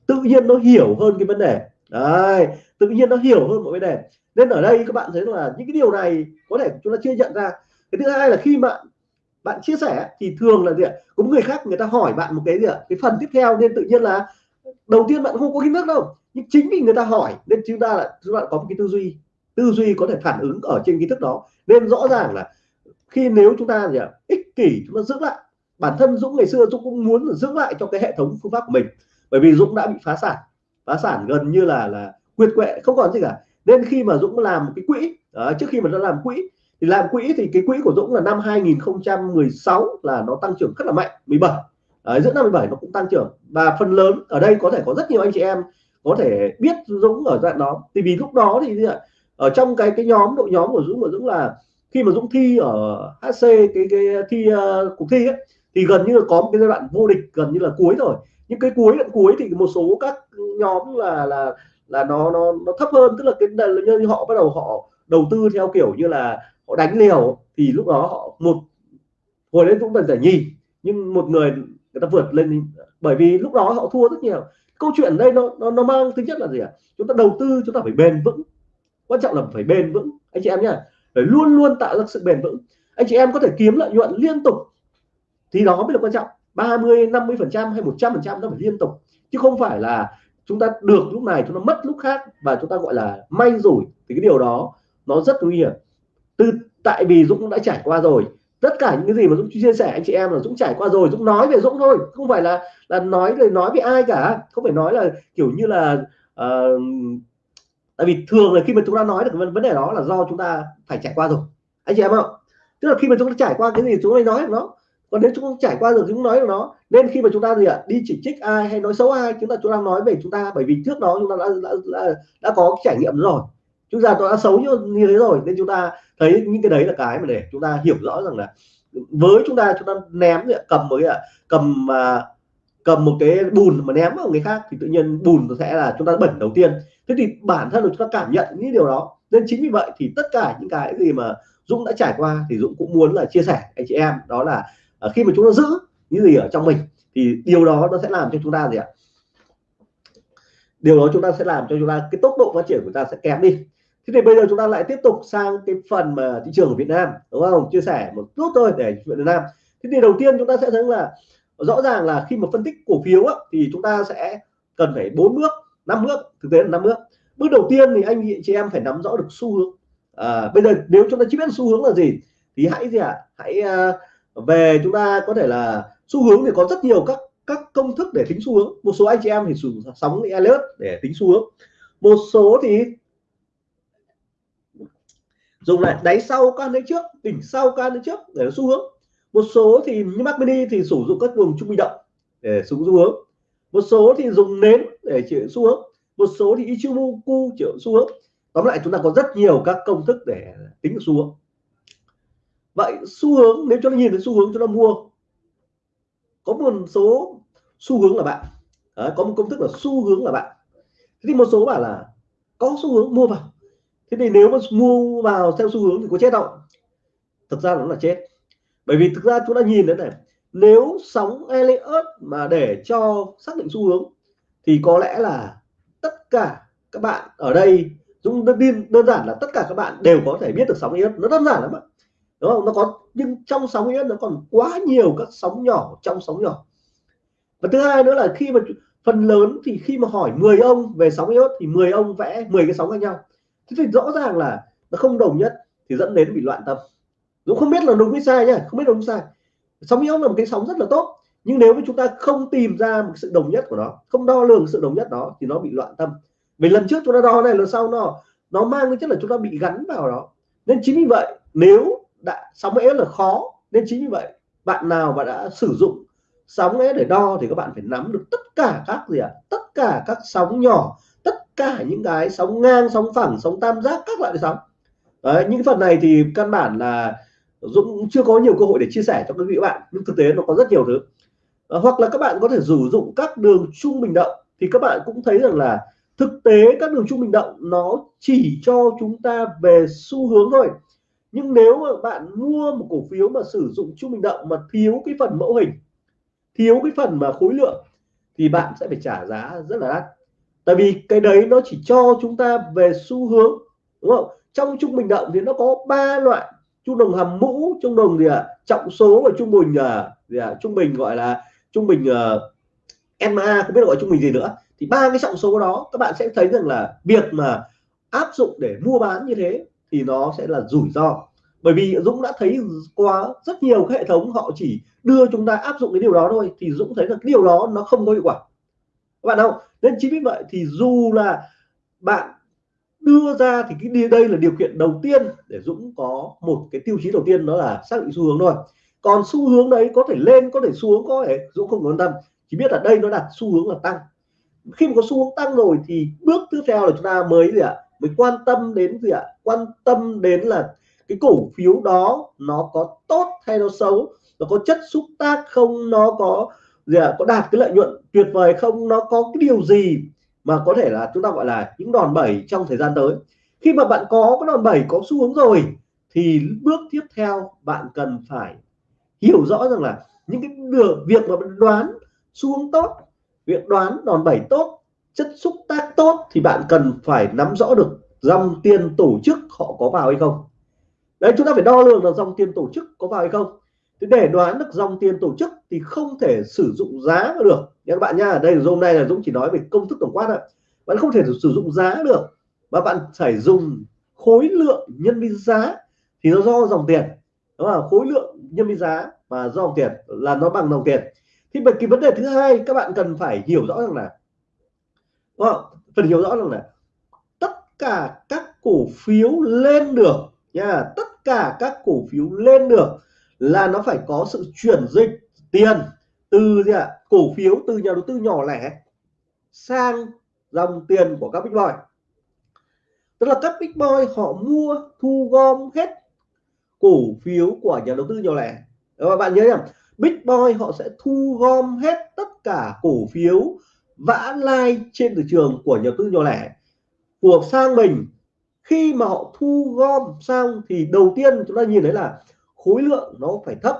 tự nhiên nó hiểu hơn cái vấn đề. Đấy, tự nhiên nó hiểu hơn một vấn đề. Nên ở đây các bạn thấy là những cái điều này có thể chúng ta chưa nhận ra. Cái thứ hai là khi bạn bạn chia sẻ thì thường là gì ạ? Có người khác người ta hỏi bạn một cái gì ạ? Cái phần tiếp theo nên tự nhiên là đầu tiên bạn không có kiến thức đâu. Nhưng chính vì người ta hỏi nên chúng ta là chúng bạn có một cái tư duy. Tư duy có thể phản ứng ở trên kiến thức đó. Nên rõ ràng là khi nếu chúng ta gì ạ? Ích kỷ chúng ta giữ lại. Bản thân Dũng ngày xưa Dũng cũng muốn giữ lại cho cái hệ thống phương pháp của mình. Bởi vì Dũng đã bị phá sản. Phá sản gần như là là quyệt quệ không còn gì cả. Nên khi mà Dũng làm một cái quỹ đó, trước khi mà nó làm quỹ thì làm quỹ thì cái quỹ của Dũng là năm 2016 là nó tăng trưởng rất là mạnh 17 Đấy, giữa năm 17 nó cũng tăng trưởng. Và phần lớn ở đây có thể có rất nhiều anh chị em có thể biết Dũng ở dạng đó. Thì vì lúc đó thì ở trong cái cái nhóm đội nhóm của Dũng của Dũng là khi mà Dũng thi ở HC cái cái thi uh, cuộc thi ấy, thì gần như là có một cái giai đoạn vô địch gần như là cuối rồi. Những cái cuối đoạn cuối thì một số các nhóm là là là nó nó nó thấp hơn. Tức là cái như họ bắt đầu họ đầu tư theo kiểu như là họ đánh liều thì lúc đó họ một hồi đấy cũng cần giải nhì nhưng một người người ta vượt lên bởi vì lúc đó họ thua rất nhiều. Câu chuyện đây nó nó, nó mang tính chất là gì ạ? À? chúng ta đầu tư chúng ta phải bền vững. Quan trọng là phải bền vững. Anh chị em nhá phải luôn luôn tạo ra sự bền vững. Anh chị em có thể kiếm lợi nhuận liên tục thì đó mới là quan trọng. 30 50 phần trăm hay 100 phần trăm nó phải liên tục. Chứ không phải là chúng ta được lúc này chúng ta mất lúc khác và chúng ta gọi là may rủi. Thì cái điều đó nó rất nguy hiểm từ tại vì Dũng đã trải qua rồi. Tất cả những cái gì mà Dũng chia sẻ anh chị em là Dũng trải qua rồi Dũng nói về Dũng thôi. Không phải là là nói lời nói với ai cả. Không phải nói là kiểu như là uh, tại vì thường là khi mà chúng ta nói được vấn đề đó là do chúng ta phải trải qua rồi. Anh chị em không tức là khi mà chúng ta trải qua cái gì chúng ta nói được nó. Còn nếu chúng ta trải qua được chúng nói được nó nên khi mà chúng ta gì ạ đi chỉ trích ai hay nói xấu ai chúng ta chúng ta nói về chúng ta. Bởi vì trước đó chúng ta đã đã, đã, đã có trải nghiệm rồi. Chúng ta đã xấu như, như thế rồi nên chúng ta thấy những cái đấy là cái mà để chúng ta hiểu rõ rằng là với chúng ta chúng ta ném cầm với cầm mà, cầm một cái bùn mà ném vào người khác thì tự nhiên bùn sẽ là chúng ta bẩn đầu tiên. Thế thì bản thân là chúng ta cảm nhận những điều đó. Nên chính vì vậy thì tất cả những cái gì mà Dũng đã trải qua thì Dũng cũng muốn là chia sẻ anh chị em, đó là à, khi mà chúng ta giữ những gì ở trong mình thì điều đó nó sẽ làm cho chúng ta gì ạ? Điều đó chúng ta sẽ làm cho chúng ta, cái tốc độ phát triển của ta sẽ kém đi thế thì bây giờ chúng ta lại tiếp tục sang cái phần mà thị trường của Việt Nam đúng không? Chia sẻ một chút thôi để Việt Nam. Thế thì đầu tiên chúng ta sẽ thấy là rõ ràng là khi mà phân tích cổ phiếu á, thì chúng ta sẽ cần phải bốn bước năm bước thực tế là năm bước. Bước đầu tiên thì anh chị em phải nắm rõ được xu hướng. À, bây giờ nếu chúng ta chỉ biết xu hướng là gì thì hãy gì ạ? À? hãy à, về chúng ta có thể là xu hướng thì có rất nhiều các các công thức để tính xu hướng. Một số anh chị em thì sử dụng sóng Elliott để tính xu hướng. Một số thì dùng lại đáy sau can đấy trước đỉnh sau can đấy trước để xu hướng. Một số thì như Mac Mini thì sử dụng các vùng trung bình động để xuống xu hướng. Một số thì dùng nến để chịu xu hướng. Một số thì Ichimoku chịu xu hướng. Tóm lại chúng ta có rất nhiều các công thức để tính được xu hướng. Vậy xu hướng nếu cho nó nhìn thấy xu hướng cho nó mua có một số xu hướng là bạn. Đấy, có một công thức là xu hướng là bạn. Thì một số bảo là có xu hướng mua vào thế thì nếu mà mua vào theo xu hướng thì có chết không? Thực ra nó là chết. Bởi vì thực ra chúng ta nhìn đến này nếu sóng Elliott mà để cho xác định xu hướng thì có lẽ là tất cả các bạn ở đây Dũng đơn, đơn giản là tất cả các bạn đều có thể biết được sóng Elliott. Nó đơn giản lắm ạ đúng không? Nó có nhưng trong sóng Elliott nó còn quá nhiều các sóng nhỏ trong sóng nhỏ. Và thứ hai nữa là khi mà phần lớn thì khi mà hỏi 10 ông về sóng Elliott thì 10 ông vẽ 10 cái sóng khác nhau thế thì rõ ràng là nó không đồng nhất thì dẫn đến bị loạn tâm. Dũng không biết là đúng hay sai nhá, không biết đúng sai. Sóng yếu là một cái sóng rất là tốt, nhưng nếu mà chúng ta không tìm ra một sự đồng nhất của nó, không đo lường sự đồng nhất đó thì nó bị loạn tâm. Vì lần trước chúng ta đo này, lần sau nó nó mang cái chất là chúng ta bị gắn vào đó. Nên chính vì vậy, nếu đã, sóng yếu là khó, nên chính vì vậy, bạn nào mà đã sử dụng sóng ấy để đo thì các bạn phải nắm được tất cả các gì ạ? À? tất cả các sóng nhỏ cả những cái sóng ngang sóng phẳng sóng tam giác các loại sóng. Đấy, những phần này thì căn bản là Dũng chưa có nhiều cơ hội để chia sẻ cho các vị bạn. Nhưng thực tế nó có rất nhiều thứ. À, hoặc là các bạn có thể sử dụng các đường trung bình động thì các bạn cũng thấy rằng là thực tế các đường trung bình động nó chỉ cho chúng ta về xu hướng thôi. Nhưng nếu mà bạn mua một cổ phiếu mà sử dụng trung bình động mà thiếu cái phần mẫu hình thiếu cái phần mà khối lượng thì bạn sẽ phải trả giá rất là đắt tại vì cái đấy nó chỉ cho chúng ta về xu hướng đúng không trong trung bình động thì nó có ba loại trung đồng hàm mũ trung đồng gì ạ à? trọng số và trung bình uh, gì à? trung bình gọi là trung bình ờ, uh, MA không biết gọi trung bình gì nữa thì ba cái trọng số đó các bạn sẽ thấy rằng là việc mà áp dụng để mua bán như thế thì nó sẽ là rủi ro bởi vì Dũng đã thấy qua rất nhiều cái hệ thống họ chỉ đưa chúng ta áp dụng cái điều đó thôi thì Dũng thấy là cái điều đó nó không có hiệu quả các bạn không nên chính vì vậy thì dù là bạn đưa ra thì cái đây là điều kiện đầu tiên để Dũng có một cái tiêu chí đầu tiên, đó là xác định xu hướng thôi. Còn xu hướng đấy có thể lên, có thể xuống có thể, Dũng không quan tâm. Chỉ biết là đây nó đặt xu hướng là tăng. Khi mà có xu hướng tăng rồi thì bước tiếp theo là chúng ta mới gì ạ? Mới quan tâm đến gì ạ? Quan tâm đến là cái cổ phiếu đó nó có tốt hay nó xấu, nó có chất xúc tác không, nó có gì à có đạt cái lợi nhuận tuyệt vời không? Nó có cái điều gì mà có thể là chúng ta gọi là những đòn bẩy trong thời gian tới? Khi mà bạn có cái đòn bẩy, có xu hướng rồi, thì bước tiếp theo bạn cần phải hiểu rõ rằng là những cái được việc mà bạn đoán xu hướng tốt, việc đoán đòn bẩy tốt, chất xúc tác tốt thì bạn cần phải nắm rõ được dòng tiền tổ chức họ có vào hay không. Đấy, chúng ta phải đo lường là dòng tiền tổ chức có vào hay không thì để đoán được dòng tiền tổ chức thì không thể sử dụng giá được. Các bạn nha ở đây hôm nay là Dũng chỉ nói về công thức tổng quát thôi. Bạn không thể sử dụng giá được, mà bạn phải dùng khối lượng nhân với giá thì nó do dòng tiền. Đó là khối lượng nhân với giá và do dòng tiền, là nó bằng dòng tiền. Thì bất cái vấn đề thứ hai, các bạn cần phải hiểu rõ rằng là, đúng không? phần hiểu rõ rằng là tất cả các cổ phiếu lên được nha tất cả các cổ phiếu lên được là nó phải có sự chuyển dịch tiền từ gì ạ? Cổ phiếu, từ nhà đầu tư nhỏ lẻ sang dòng tiền của các big boy. Tức là các big boy họ mua, thu gom hết cổ phiếu của nhà đầu tư nhỏ lẻ. Các bạn nhớ nhầm, big boy họ sẽ thu gom hết tất cả cổ phiếu vã lai trên thị trường của nhà đầu tư nhỏ lẻ của sang mình khi mà họ thu gom xong thì đầu tiên chúng ta nhìn thấy là khối lượng nó phải thấp.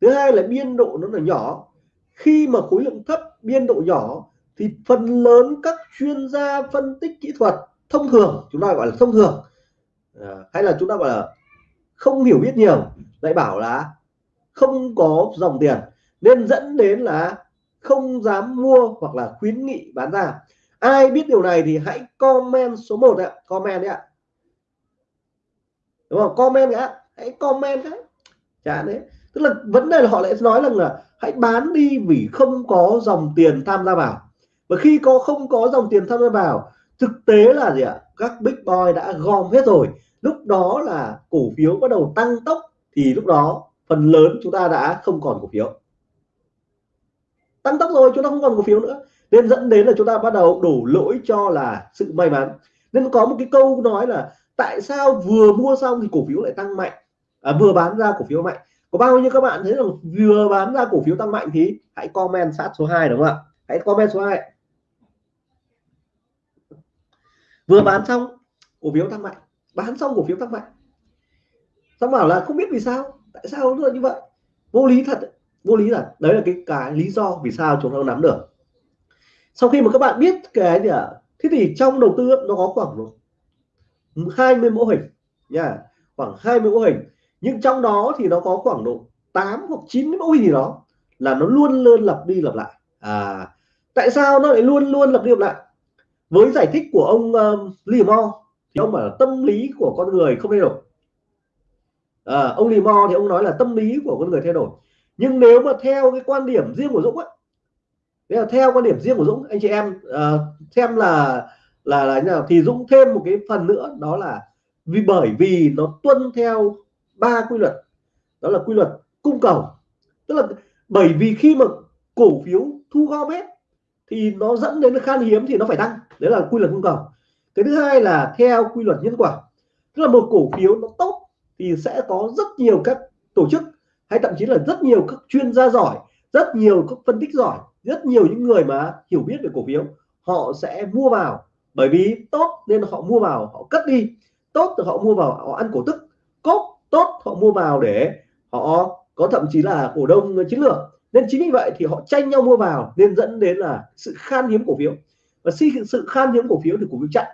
Thứ hai là biên độ nó là nhỏ. Khi mà khối lượng thấp biên độ nhỏ thì phần lớn các chuyên gia phân tích kỹ thuật thông thường chúng ta gọi là thông thường à, hay là chúng ta gọi là không hiểu biết nhiều lại bảo là không có dòng tiền nên dẫn đến là không dám mua hoặc là khuyến nghị bán ra. Ai biết điều này thì hãy comment số 1 ạ. Comment đấy ạ. Đúng không? Comment ạ hãy comment đấy chả đấy tức là vấn đề là họ lại nói rằng là hãy bán đi vì không có dòng tiền tham gia vào. Và khi có không có dòng tiền tham gia vào, thực tế là gì ạ? Các big boy đã gom hết rồi. Lúc đó là cổ phiếu bắt đầu tăng tốc, thì lúc đó phần lớn chúng ta đã không còn cổ phiếu. Tăng tốc rồi, chúng ta không còn cổ phiếu nữa. Nên dẫn đến là chúng ta bắt đầu đổ lỗi cho là sự may mắn. Nên có một cái câu nói là tại sao vừa mua xong thì cổ phiếu lại tăng mạnh? À, vừa bán ra cổ phiếu mạnh. Có bao nhiêu các bạn thấy là vừa bán ra cổ phiếu tăng mạnh thì hãy comment sát số 2 đúng không ạ? Hãy comment số 2 vừa bán xong cổ phiếu tăng mạnh. Bán xong cổ phiếu tăng mạnh. Xong bảo là không biết vì sao. Tại sao nó như vậy? Vô lý thật vô lý là đấy là cái cái lý do vì sao chúng ta nắm được. Sau khi mà các bạn biết cái gì à, thế thì trong đầu tư nó có khoảng 20 mô hình nha. Khoảng 20 mô hình nhưng trong đó thì nó có khoảng độ 8 hoặc 9 mẫu hình gì đó là nó luôn luôn lặp đi lặp lại. À tại sao nó lại luôn luôn lặp đi lặp lại? Với giải thích của ông um, uh, Limo thì ông bảo là tâm lý của con người không thay đổi. À, ông Limo thì ông nói là tâm lý của con người thay đổi. Nhưng nếu mà theo cái quan điểm riêng của Dũng ấy Đấy là theo quan điểm riêng của Dũng anh chị em uh, xem là là là như nào thì Dũng thêm một cái phần nữa đó là vì bởi vì nó tuân theo ba quy luật. Đó là quy luật cung cầu. Tức là bởi vì khi mà cổ phiếu thu gom hết thì nó dẫn đến khan hiếm thì nó phải tăng. Đấy là quy luật cung cầu. Cái thứ hai là theo quy luật nhân quả. Tức là một cổ phiếu nó tốt thì sẽ có rất nhiều các tổ chức, hay thậm chí là rất nhiều các chuyên gia giỏi, rất nhiều các phân tích giỏi, rất nhiều những người mà hiểu biết về cổ phiếu, họ sẽ mua vào. Bởi vì tốt nên họ mua vào, họ cất đi. Tốt thì họ mua vào, họ ăn cổ tức. Cốt tốt, họ mua vào để họ có thậm chí là cổ đông chiến lược. Nên chính vì vậy thì họ tranh nhau mua vào nên dẫn đến là sự khan hiếm cổ phiếu. Và khi sự khan hiếm cổ phiếu thì cổ phiếu chặn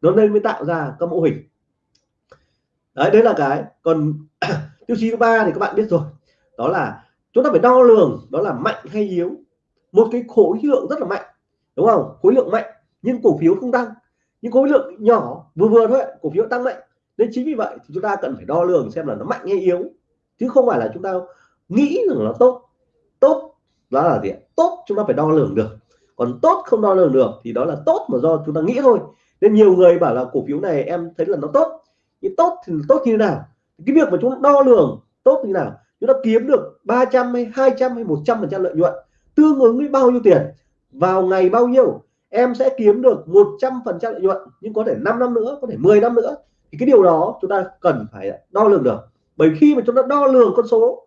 nó nên mới tạo ra các mô hình. Đấy đấy là cái. Còn tiêu chí thứ ba thì các bạn biết rồi. Đó là chúng ta phải đo lường đó là mạnh hay yếu. Một cái khối lượng rất là mạnh, đúng không? Khối lượng mạnh, nhưng cổ phiếu không tăng. Nhưng khối lượng nhỏ, vừa vừa thôi, cổ phiếu tăng mạnh nên chính vì vậy thì chúng ta cần phải đo lường xem là nó mạnh hay yếu. Chứ không phải là chúng ta nghĩ rằng nó tốt. Tốt đó là gì tốt chúng ta phải đo lường được. Còn tốt không đo lường được thì đó là tốt mà do chúng ta nghĩ thôi. Nên nhiều người bảo là cổ phiếu này em thấy là nó tốt. Nhưng tốt thì tốt như thế nào? Cái việc mà chúng ta đo lường tốt như thế nào? Chúng ta kiếm được 300 hay 200 hay 100 phần trăm lợi nhuận, tương ứng với bao nhiêu tiền? Vào ngày bao nhiêu? Em sẽ kiếm được 100 phần trăm lợi nhuận, nhưng có thể 5 năm nữa, có thể 10 năm nữa thì cái điều đó chúng ta cần phải đo lường được. Bởi khi mà chúng ta đo lường con số,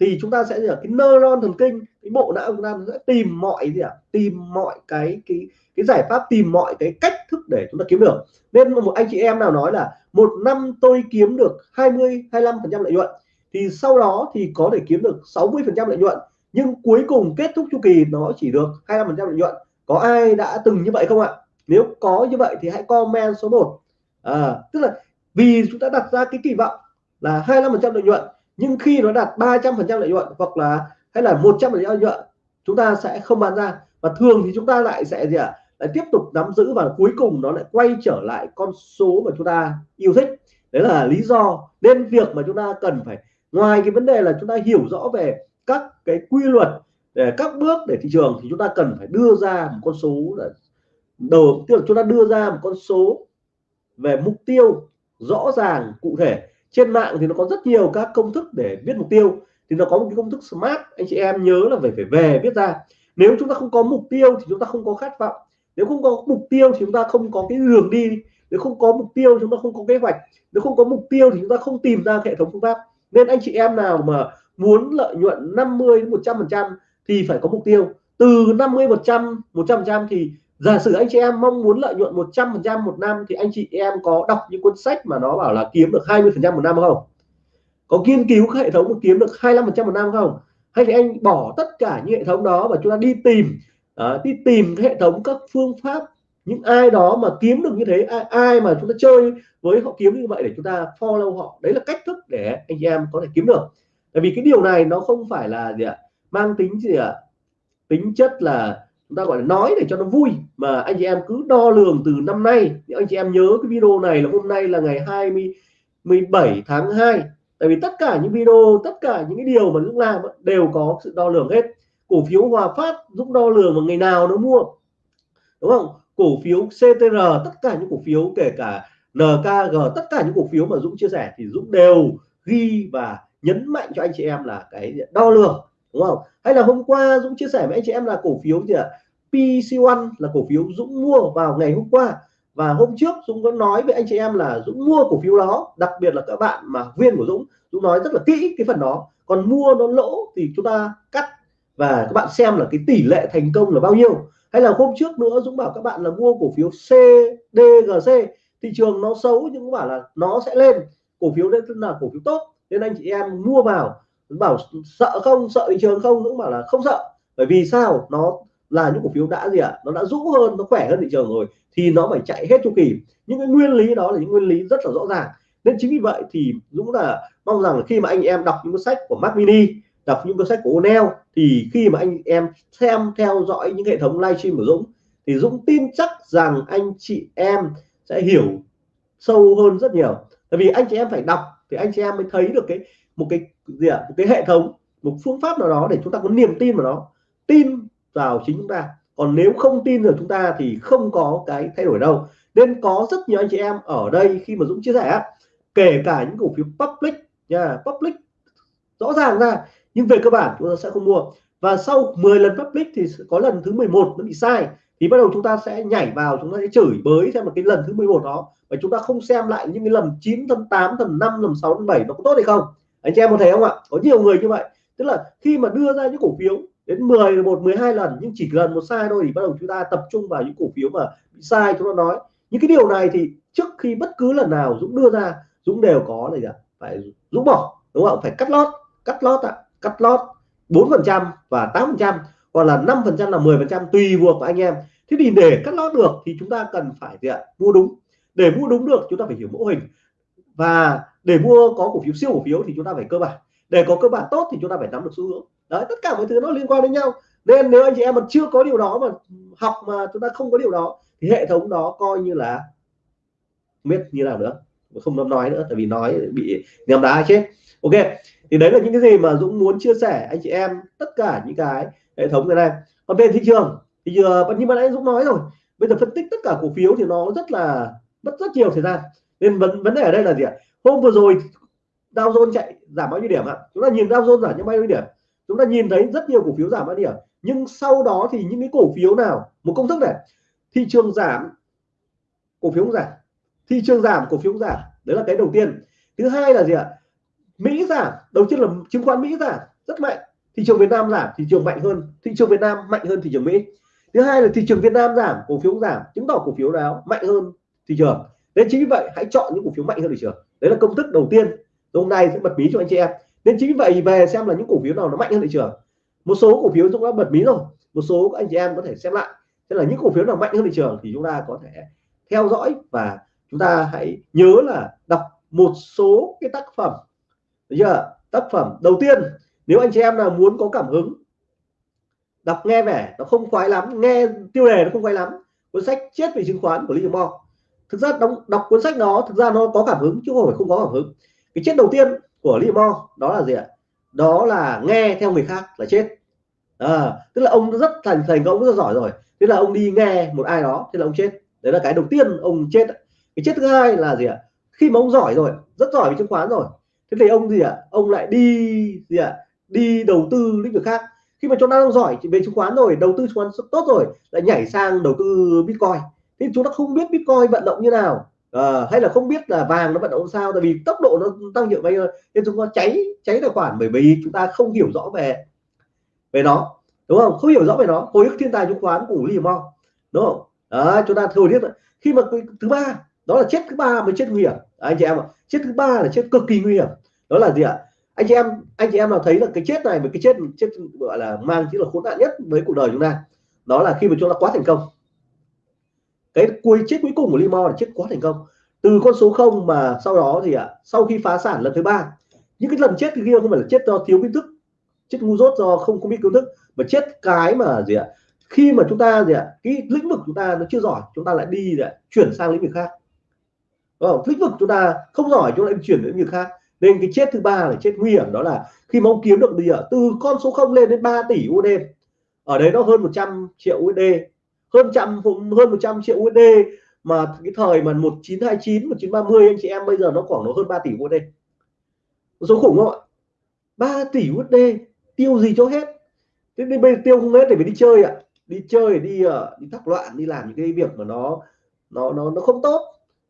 thì chúng ta sẽ là cái neuron thần kinh, cái bộ não chúng ta sẽ tìm mọi gì ạ? À? tìm mọi cái cái cái giải pháp, tìm mọi cái cách thức để chúng ta kiếm được. Nên một anh chị em nào nói là một năm tôi kiếm được 20 25 phần trăm lợi nhuận, thì sau đó thì có thể kiếm được 60 phần trăm lợi nhuận. Nhưng cuối cùng kết thúc chu kỳ nó chỉ được 25 phần trăm lợi nhuận. Có ai đã từng như vậy không ạ? Nếu có như vậy thì hãy comment số 1 à, tức là vì chúng ta đặt ra cái kỳ vọng là 25% lợi nhuận nhưng khi nó đạt 300% lợi nhuận hoặc là hay là 100% lợi nhuận chúng ta sẽ không bán ra và thường thì chúng ta lại sẽ gì ạ à? lại tiếp tục nắm giữ và cuối cùng nó lại quay trở lại con số mà chúng ta yêu thích đấy là lý do nên việc mà chúng ta cần phải ngoài cái vấn đề là chúng ta hiểu rõ về các cái quy luật để các bước để thị trường thì chúng ta cần phải đưa ra một con số là đầu tức là chúng ta đưa ra một con số về mục tiêu rõ ràng, cụ thể. Trên mạng thì nó có rất nhiều các công thức để viết mục tiêu. Thì nó có một cái công thức smart, anh chị em nhớ là phải phải về viết ra. Nếu chúng ta không có mục tiêu thì chúng ta không có khát vọng. Nếu không có mục tiêu thì chúng ta không có cái đường đi. Nếu không có mục tiêu chúng ta không có kế hoạch. Nếu không có mục tiêu thì chúng ta không tìm ra hệ thống phương pháp. Nên anh chị em nào mà muốn lợi nhuận 50 đến 100 phần trăm thì phải có mục tiêu. Từ 50 100 100 trăm thì giả sử anh chị em mong muốn lợi nhuận 100 phần trăm một năm thì anh chị em có đọc những cuốn sách mà nó bảo là kiếm được 20 phần trăm một năm không? Có nghiên cứu hệ thống mà kiếm được 25 phần trăm một năm không? Hay thì anh bỏ tất cả những hệ thống đó và chúng ta đi tìm uh, đi tìm hệ thống các phương pháp những ai đó mà kiếm được như thế ai, ai mà chúng ta chơi với họ kiếm như vậy để chúng ta follow họ. Đấy là cách thức để anh chị em có thể kiếm được. Tại vì cái điều này nó không phải là gì ạ? Mang tính gì ạ? Tính chất là chúng ta gọi là nói để cho nó vui. Mà anh chị em cứ đo lường từ năm nay. Nếu anh chị em nhớ cái video này là hôm nay là ngày 20 17 tháng 2 tại vì tất cả những video, tất cả những cái điều mà Dũng làm đều có sự đo lường hết. Cổ phiếu Hòa Phát Dũng đo lường vào ngày nào nó mua. Đúng không? Cổ phiếu CTR tất cả những cổ phiếu, kể cả NKG tất cả những cổ phiếu mà Dũng chia sẻ thì Dũng đều ghi và nhấn mạnh cho anh chị em là cái đo lường. Đúng không? Hay là hôm qua Dũng chia sẻ với anh chị em là cổ phiếu gì ạ? PC1 là cổ phiếu Dũng mua vào ngày hôm qua. Và hôm trước Dũng có nói với anh chị em là Dũng mua cổ phiếu đó, đặc biệt là các bạn mà viên của Dũng. Dũng nói rất là kỹ cái phần đó. Còn mua nó lỗ thì chúng ta cắt. Và các bạn xem là cái tỷ lệ thành công là bao nhiêu. Hay là hôm trước nữa Dũng bảo các bạn là mua cổ phiếu CDGC thị trường nó xấu nhưng cũng bảo là nó sẽ lên. Cổ phiếu đấy là cổ phiếu tốt. Nên anh chị em mua vào bảo sợ không, sợ thị trường không Dũng bảo là không sợ. Bởi vì sao? Nó là những cổ phiếu đã gì ạ? À? nó đã rũ hơn, nó khỏe hơn thị trường rồi, thì nó phải chạy hết chu kỳ. Những cái nguyên lý đó là những nguyên lý rất là rõ ràng. Nên chính vì vậy thì Dũng là mong rằng khi mà anh em đọc những cuốn sách của Mac Mini, đọc những cuốn sách của O'Neil thì khi mà anh em xem, theo dõi những hệ thống livestream của Dũng, thì Dũng tin chắc rằng anh chị em sẽ hiểu sâu hơn rất nhiều. Tại vì anh chị em phải đọc, thì anh chị em mới thấy được cái, một cái gì ạ? Một cái hệ thống, một phương pháp nào đó để chúng ta có niềm tin vào nó, tin vào chính chúng ta. Còn nếu không tin vào chúng ta thì không có cái thay đổi đâu. Nên có rất nhiều anh chị em ở đây khi mà Dũng chia sẻ kể cả những cổ phiếu public nha, public rõ ràng ra, nhưng về cơ bản chúng ta sẽ không mua. Và sau 10 lần public thì có lần thứ 11 nó bị sai, thì bắt đầu chúng ta sẽ nhảy vào, chúng ta sẽ chửi bới xem một cái lần thứ 11 đó, và chúng ta không xem lại những cái lần 9 lần 8 lần 5 lần 6 lần 7 nó có tốt hay không anh chị em có thấy không ạ? Có nhiều người như vậy. Tức là khi mà đưa ra những cổ phiếu đến 10 một 12 lần nhưng chỉ lần một sai thôi thì bắt đầu chúng ta tập trung vào những cổ phiếu mà bị sai chúng ta nói. Những cái điều này thì trước khi bất cứ lần nào Dũng đưa ra Dũng đều có này phải Dũng bỏ đúng không? Phải cắt lót cắt lót ạ. À, cắt lót 4 phần trăm và 8 phần trăm hoặc là 5 phần trăm là 10 phần trăm tùy buộc của anh em. Thế thì để cắt lót được thì chúng ta cần phải gì ạ? Mua đúng. Để mua đúng được chúng ta phải hiểu mô hình. Và để mua có cổ phiếu siêu cổ phiếu thì chúng ta phải cơ bản. Để có cơ bản tốt thì chúng ta phải nắm được xu hướng. Đấy, tất cả mọi thứ nó liên quan đến nhau. Nên nếu anh chị em mà chưa có điều đó mà học mà chúng ta không có điều đó, thì hệ thống đó coi như là biết như nào nữa. Không nói nữa, tại vì nói bị nhầm đá chết. Ok, thì đấy là những cái gì mà Dũng muốn chia sẻ. Anh chị em, tất cả những cái hệ thống này này. Còn về thị trường, thì giờ như mà nãy Dũng nói rồi. Bây giờ phân tích tất cả cổ phiếu thì nó rất là mất rất nhiều thời gian. Nên vấn vấn đề ở đây là gì ạ? Hôm vừa rồi, Dow Jones chạy giảm bao nhiêu điểm ạ? Chúng ta nhìn Dow Jones giảm bao nhiêu điểm? Chúng ta nhìn thấy rất nhiều cổ phiếu giảm bao nhiêu điểm. Nhưng sau đó thì những cái cổ phiếu nào? Một công thức này. Thị trường giảm, cổ phiếu giảm. Thị trường giảm, cổ phiếu giảm. Đấy là cái đầu tiên. Thứ hai là gì ạ? Mỹ giảm. Đầu tiên là chứng khoán Mỹ giảm. Rất mạnh. Thị trường Việt Nam giảm, thị trường mạnh hơn. Thị trường Việt Nam mạnh hơn thị trường Mỹ. Thứ hai là thị trường Việt Nam giảm, cổ phiếu giảm. Chứng tỏ cổ phiếu đó mạnh hơn thị trường. Nên chính vì vậy, hãy chọn những cổ phiếu mạnh hơn thị trường đấy là công thức đầu tiên. Hôm nay sẽ bật mí cho anh chị em. Nên chính vậy về xem là những cổ phiếu nào nó mạnh hơn thị trường. Một số cổ phiếu chúng đã bật mí rồi. Một số anh chị em có thể xem lại. Tức là những cổ phiếu nào mạnh hơn thị trường thì chúng ta có thể theo dõi và chúng ta hãy nhớ là đọc một số cái tác phẩm. Được chưa? Tác phẩm đầu tiên, nếu anh chị em nào muốn có cảm hứng, đọc nghe vẻ, nó không khoái lắm. Nghe tiêu đề nó không khoái lắm. Cuốn sách chết về chứng khoán của Lý Trường Mo thực ra đọc, đọc cuốn sách đó thực ra nó có cảm hứng chứ không phải không có cảm hứng. Cái chết đầu tiên của limo đó là gì ạ? Đó là nghe theo người khác là chết. À, tức là ông rất thành thành công rất giỏi rồi. Thế là ông đi nghe một ai đó thế là ông chết. Đấy là cái đầu tiên ông chết cái chết thứ hai là gì ạ? Khi mà ông giỏi rồi rất giỏi về chứng khoán rồi thế thì ông gì ạ? Ông lại đi gì ạ? Đi đầu tư lĩnh vực khác. Khi mà chúng ta đang giỏi về chứng khoán rồi đầu tư chứng khoán tốt rồi lại nhảy sang đầu tư bitcoin thì chúng ta không biết bitcoin vận động như nào. À, hay là không biết là vàng nó vận động sao tại vì tốc độ nó tăng nhiều bây giờ nên chúng ta cháy cháy tài khoản bởi vì chúng ta không hiểu rõ về về nó. Đúng không? Không hiểu rõ về nó. Hồi ức thiên tài chứng khoán của Lee Mo đúng không? Đó, chúng ta thôi biết khi mà thứ ba đó là chết thứ ba mới chết nguy hiểm. Anh chị em ạ. Chết thứ ba là chết cực kỳ nguy hiểm. Đó là gì ạ? Anh chị em anh chị em nào thấy là cái chết này với cái chết chết gọi là mang chính là khốn nạn nhất với cuộc đời chúng ta đó là khi mà chúng ta quá thành công cái cuối chết cuối cùng của Limo là chết quá thành công. Từ con số không mà sau đó thì ạ, sau khi phá sản lần thứ ba, những cái lần chết thì kia không phải là chết do thiếu kiến thức, chết ngu dốt do không không biết kiến thức, mà chết cái mà gì ạ, khi mà chúng ta gì ạ, cái lĩnh vực chúng ta nó chưa giỏi, chúng ta lại đi để chuyển sang lĩnh vực khác. Không? lĩnh vực chúng ta không giỏi, chúng ta lại chuyển đến lĩnh vực khác. Nên cái chết thứ ba là chết nguy hiểm, đó là khi mà ông kiếm được gì ạ, từ con số không lên đến 3 tỷ USD. Ở đấy nó hơn 100 triệu USD hơn trăm hơn 100 triệu USD mà cái thời mà 1929 1930 anh chị em bây giờ nó khoảng nó hơn 3 tỷ USD số khủng không ạ? 3 tỷ USD tiêu gì cho hết. Thế nên bây giờ tiêu không hết để phải đi chơi ạ. Đi chơi đi uh, đi thắc loạn đi làm những cái việc mà nó nó nó nó không tốt.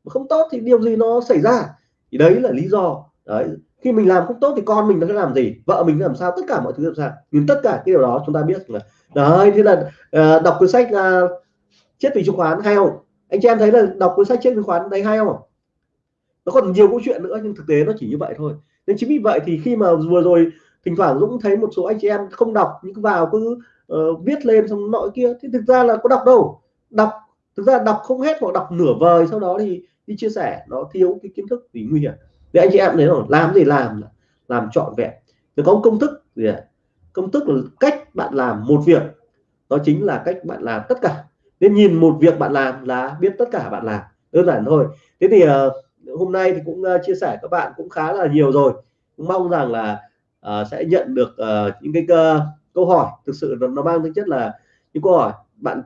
Mà không tốt thì điều gì nó xảy ra? Thì đấy là lý do. Đấy khi mình làm không tốt thì con mình nó sẽ làm gì? Vợ mình làm sao? Tất cả mọi thứ làm sao nhưng tất cả cái điều đó chúng ta biết là đấy thế là uh, đọc cuốn sách uh, chết vì chứng khoán hay không? Anh chị em thấy là đọc cuốn sách chết chứng khoán thấy hay không? Nó còn nhiều câu chuyện nữa nhưng thực tế nó chỉ như vậy thôi. Nên chính vì vậy thì khi mà vừa rồi thỉnh thoảng Dũng thấy một số anh chị em không đọc nhưng vào cứ uh, viết lên xong nội kia thì thực ra là có đọc đâu. Đọc thực ra đọc không hết hoặc đọc nửa vời sau đó thì đi chia sẻ. Nó thiếu cái kiến thức thì nguy hiểm vì anh chị em thấy rồi làm gì làm làm trọn vẹn. Nó có công thức gì à? công thức là cách bạn làm một việc. Đó chính là cách bạn làm tất cả. Nên nhìn một việc bạn làm là biết tất cả bạn làm. Đơn giản thôi. Thế thì uh, hôm nay thì cũng uh, chia sẻ các bạn cũng khá là nhiều rồi. Cũng mong rằng là uh, sẽ nhận được uh, những cái uh, câu hỏi. Thực sự nó, nó mang tính chất là những câu hỏi. Bạn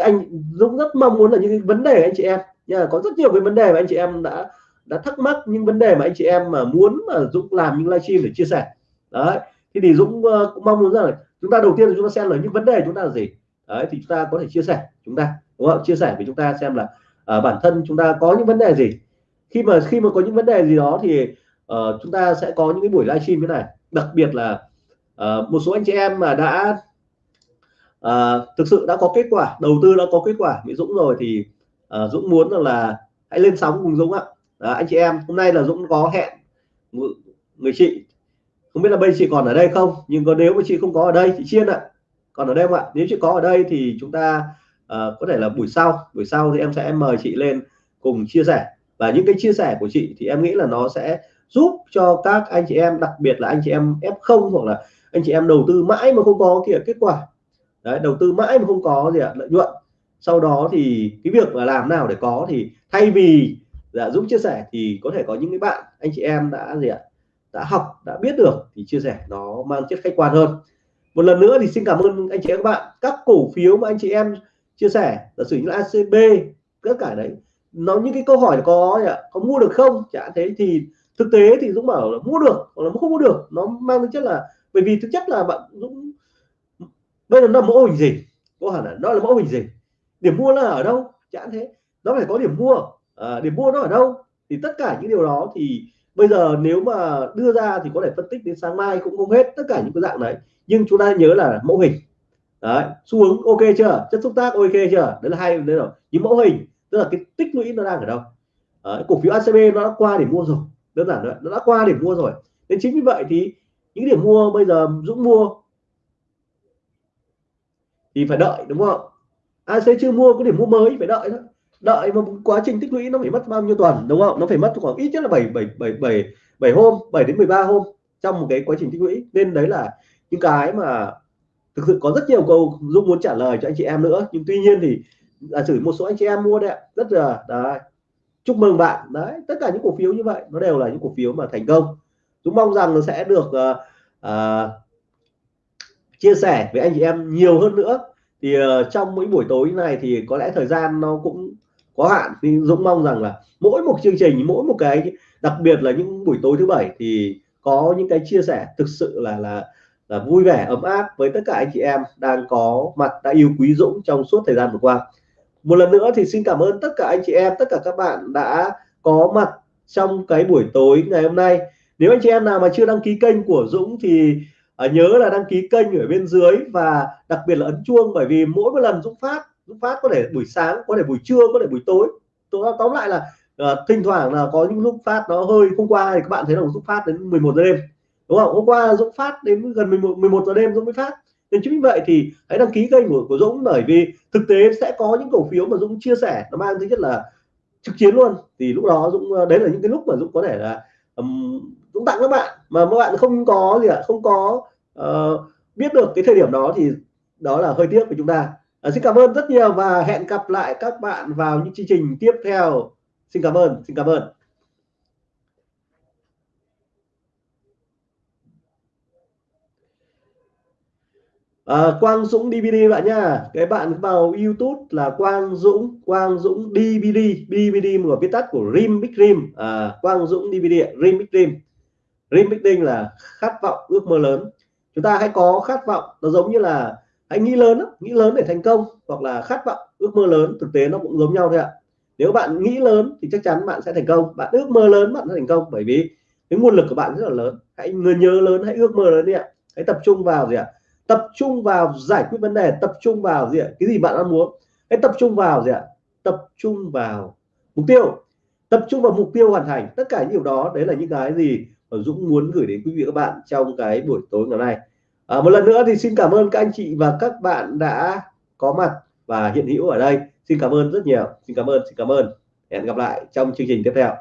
anh Dũng rất mong muốn là những cái vấn đề anh chị em. Nha có rất nhiều cái vấn đề mà anh chị em đã đã thắc mắc những vấn đề mà anh chị em mà muốn mà Dũng làm những livestream để chia sẻ. Đấy thì thì Dũng ờ, cũng mong muốn rằng là chúng ta đầu tiên là chúng ta xem là những vấn đề chúng ta là gì. Đấy thì chúng ta có thể chia sẻ chúng ta đúng không? Chia sẻ với chúng ta xem là uh, bản thân chúng ta có những vấn đề gì. Khi mà khi mà có những vấn đề gì đó thì uh, chúng ta sẽ có những cái buổi livestream như này. Đặc biệt là uh, một số anh chị em mà đã uh, thực sự đã có kết quả đầu tư đã có kết quả với Dũng rồi thì uh, Dũng muốn là, là hãy lên sóng cùng Dũng ạ. Đó, anh chị em hôm nay là Dũng có hẹn người chị. Không biết là bây chị còn ở đây không? Nhưng có nếu mà chị không có ở đây chị chiên ạ. Còn ở đây không ạ? Nếu chị có ở đây thì chúng ta uh, có thể là buổi sau. Buổi sau thì em sẽ mời chị lên cùng chia sẻ. Và những cái chia sẻ của chị thì em nghĩ là nó sẽ giúp cho các anh chị em đặc biệt là anh chị em F0 hoặc là anh chị em đầu tư mãi mà không có kìa kết quả. Đấy đầu tư mãi mà không có gì ạ lợi nhuận. Sau đó thì cái việc mà làm nào để có thì thay vì dạ giúp chia sẻ thì có thể có những cái bạn, anh chị em đã gì ạ, đã học, đã biết được thì chia sẻ nó mang chất khách quan hơn. Một lần nữa thì xin cảm ơn anh chị em các bạn. Các cổ phiếu mà anh chị em chia sẻ, giả sử như là ACB tất cả đấy, nó những cái câu hỏi có có mua được không? Chả thế thì thực tế thì Dũng bảo là mua được hoặc là không mua được, nó mang tính chất là, bởi vì thực chất là bạn Dũng, bây giờ nó là mẫu hình gì? Có hẳn là nó là mẫu hình gì? Điểm mua là ở đâu? Chả thế, nó phải có điểm mua. Ờ, à, điểm mua nó ở đâu? Thì tất cả những điều đó thì bây giờ nếu mà đưa ra thì có thể phân tích đến sáng mai cũng không hết tất cả những cái dạng đấy nhưng chúng ta nhớ là mẫu hình. Đấy xu hướng ok chưa? Chất xúc tác ok chưa? Đấy là hai đấy rồi. Những mẫu hình tức là cái tích lũy nó đang ở đâu? Đấy, cổ phiếu ACB nó đã qua để mua rồi. Đơn giản rồi nó đã qua để mua rồi. Nên chính vì vậy thì những điểm mua bây giờ Dũng mua thì phải đợi đúng không? AC chưa mua có điểm mua mới phải đợi thôi đợi mà quá trình tích lũy nó phải mất bao nhiêu tuần đúng không? Nó phải mất khoảng ít nhất là 7 7 7 7 7 hôm 7 đến 13 hôm trong một cái quá trình tích lũy. Nên đấy là những cái mà thực sự có rất nhiều câu Dung muốn trả lời cho anh chị em nữa. Nhưng tuy nhiên thì giả xử một số anh chị em mua đấy rất là đấy chúc mừng bạn. Đấy tất cả những cổ phiếu như vậy nó đều là những cổ phiếu mà thành công. Dũng mong rằng nó sẽ được uh, uh, chia sẻ với anh chị em nhiều hơn nữa. Thì uh, trong mỗi buổi tối này thì có lẽ thời gian nó cũng có hạn. Thì Dũng mong rằng là mỗi một chương trình, mỗi một cái, đặc biệt là những buổi tối thứ bảy thì có những cái chia sẻ thực sự là là là vui vẻ, ấm áp với tất cả anh chị em đang có mặt, đã yêu quý Dũng trong suốt thời gian vừa qua. Một lần nữa thì xin cảm ơn tất cả anh chị em, tất cả các bạn đã có mặt trong cái buổi tối ngày hôm nay. Nếu anh chị em nào mà chưa đăng ký kênh của Dũng thì à, nhớ là đăng ký kênh ở bên dưới và đặc biệt là ấn chuông, bởi vì mỗi một lần Dũng phát phát có thể buổi sáng có thể buổi trưa có thể buổi tối. Tôi tóm lại là uh, thỉnh thoảng là có những lúc phát nó hơi hôm qua thì các bạn thấy là Dũng phát đến 11 giờ đêm đúng không? Hôm qua Dũng phát đến gần 11 11 giờ đêm Dũng mới phát. Nên chính vì vậy thì hãy đăng ký kênh của, của Dũng bởi vì thực tế sẽ có những cổ phiếu mà Dũng chia sẻ nó mang tính chất là trực chiến luôn. Thì lúc đó Dũng ờ, đấy là những cái lúc mà Dũng có thể là um, Dũng tặng các bạn. Mà các bạn không có gì ạ không có uh, biết được cái thời điểm đó thì đó là hơi tiếc của chúng ta à, xin cảm ơn rất nhiều và hẹn gặp lại các bạn vào những chương trình tiếp theo. Xin cảm ơn xin cảm ơn. À, Quang Dũng DVD bạn nha. Cái bạn vào YouTube là Quang Dũng Quang Dũng DVD DVD một viết tắt của Rim Big Rim à, ờ, Quang Dũng DVD Rim Big Rim Rim Big Rim là khát vọng ước mơ lớn. Chúng ta hãy có khát vọng nó giống như là hãy nghĩ lớn nghĩ lớn để thành công, hoặc là khát vọng, ước mơ lớn, thực tế nó cũng giống nhau thôi ạ. Nếu bạn nghĩ lớn thì chắc chắn bạn sẽ thành công. Bạn ước mơ lớn, bạn sẽ thành công, bởi vì cái nguồn lực của bạn rất là lớn. Hãy người nhớ lớn, hãy ước mơ lớn đi ạ. Hãy tập trung vào gì ạ? Tập trung vào giải quyết vấn đề, tập trung vào gì ạ? Cái gì bạn đang muốn. Hãy tập trung vào gì ạ? Tập trung vào mục tiêu. Tập trung vào mục tiêu hoàn thành. Tất cả những điều đó, đấy là những cái gì mà Dũng muốn gửi đến quý vị các bạn trong cái buổi tối ngày hôm nay à, một lần nữa thì xin cảm ơn các anh chị và các bạn đã có mặt và hiện hữu ở đây. Xin cảm ơn rất nhiều. Xin cảm ơn xin cảm ơn. Hẹn gặp lại trong chương trình tiếp theo.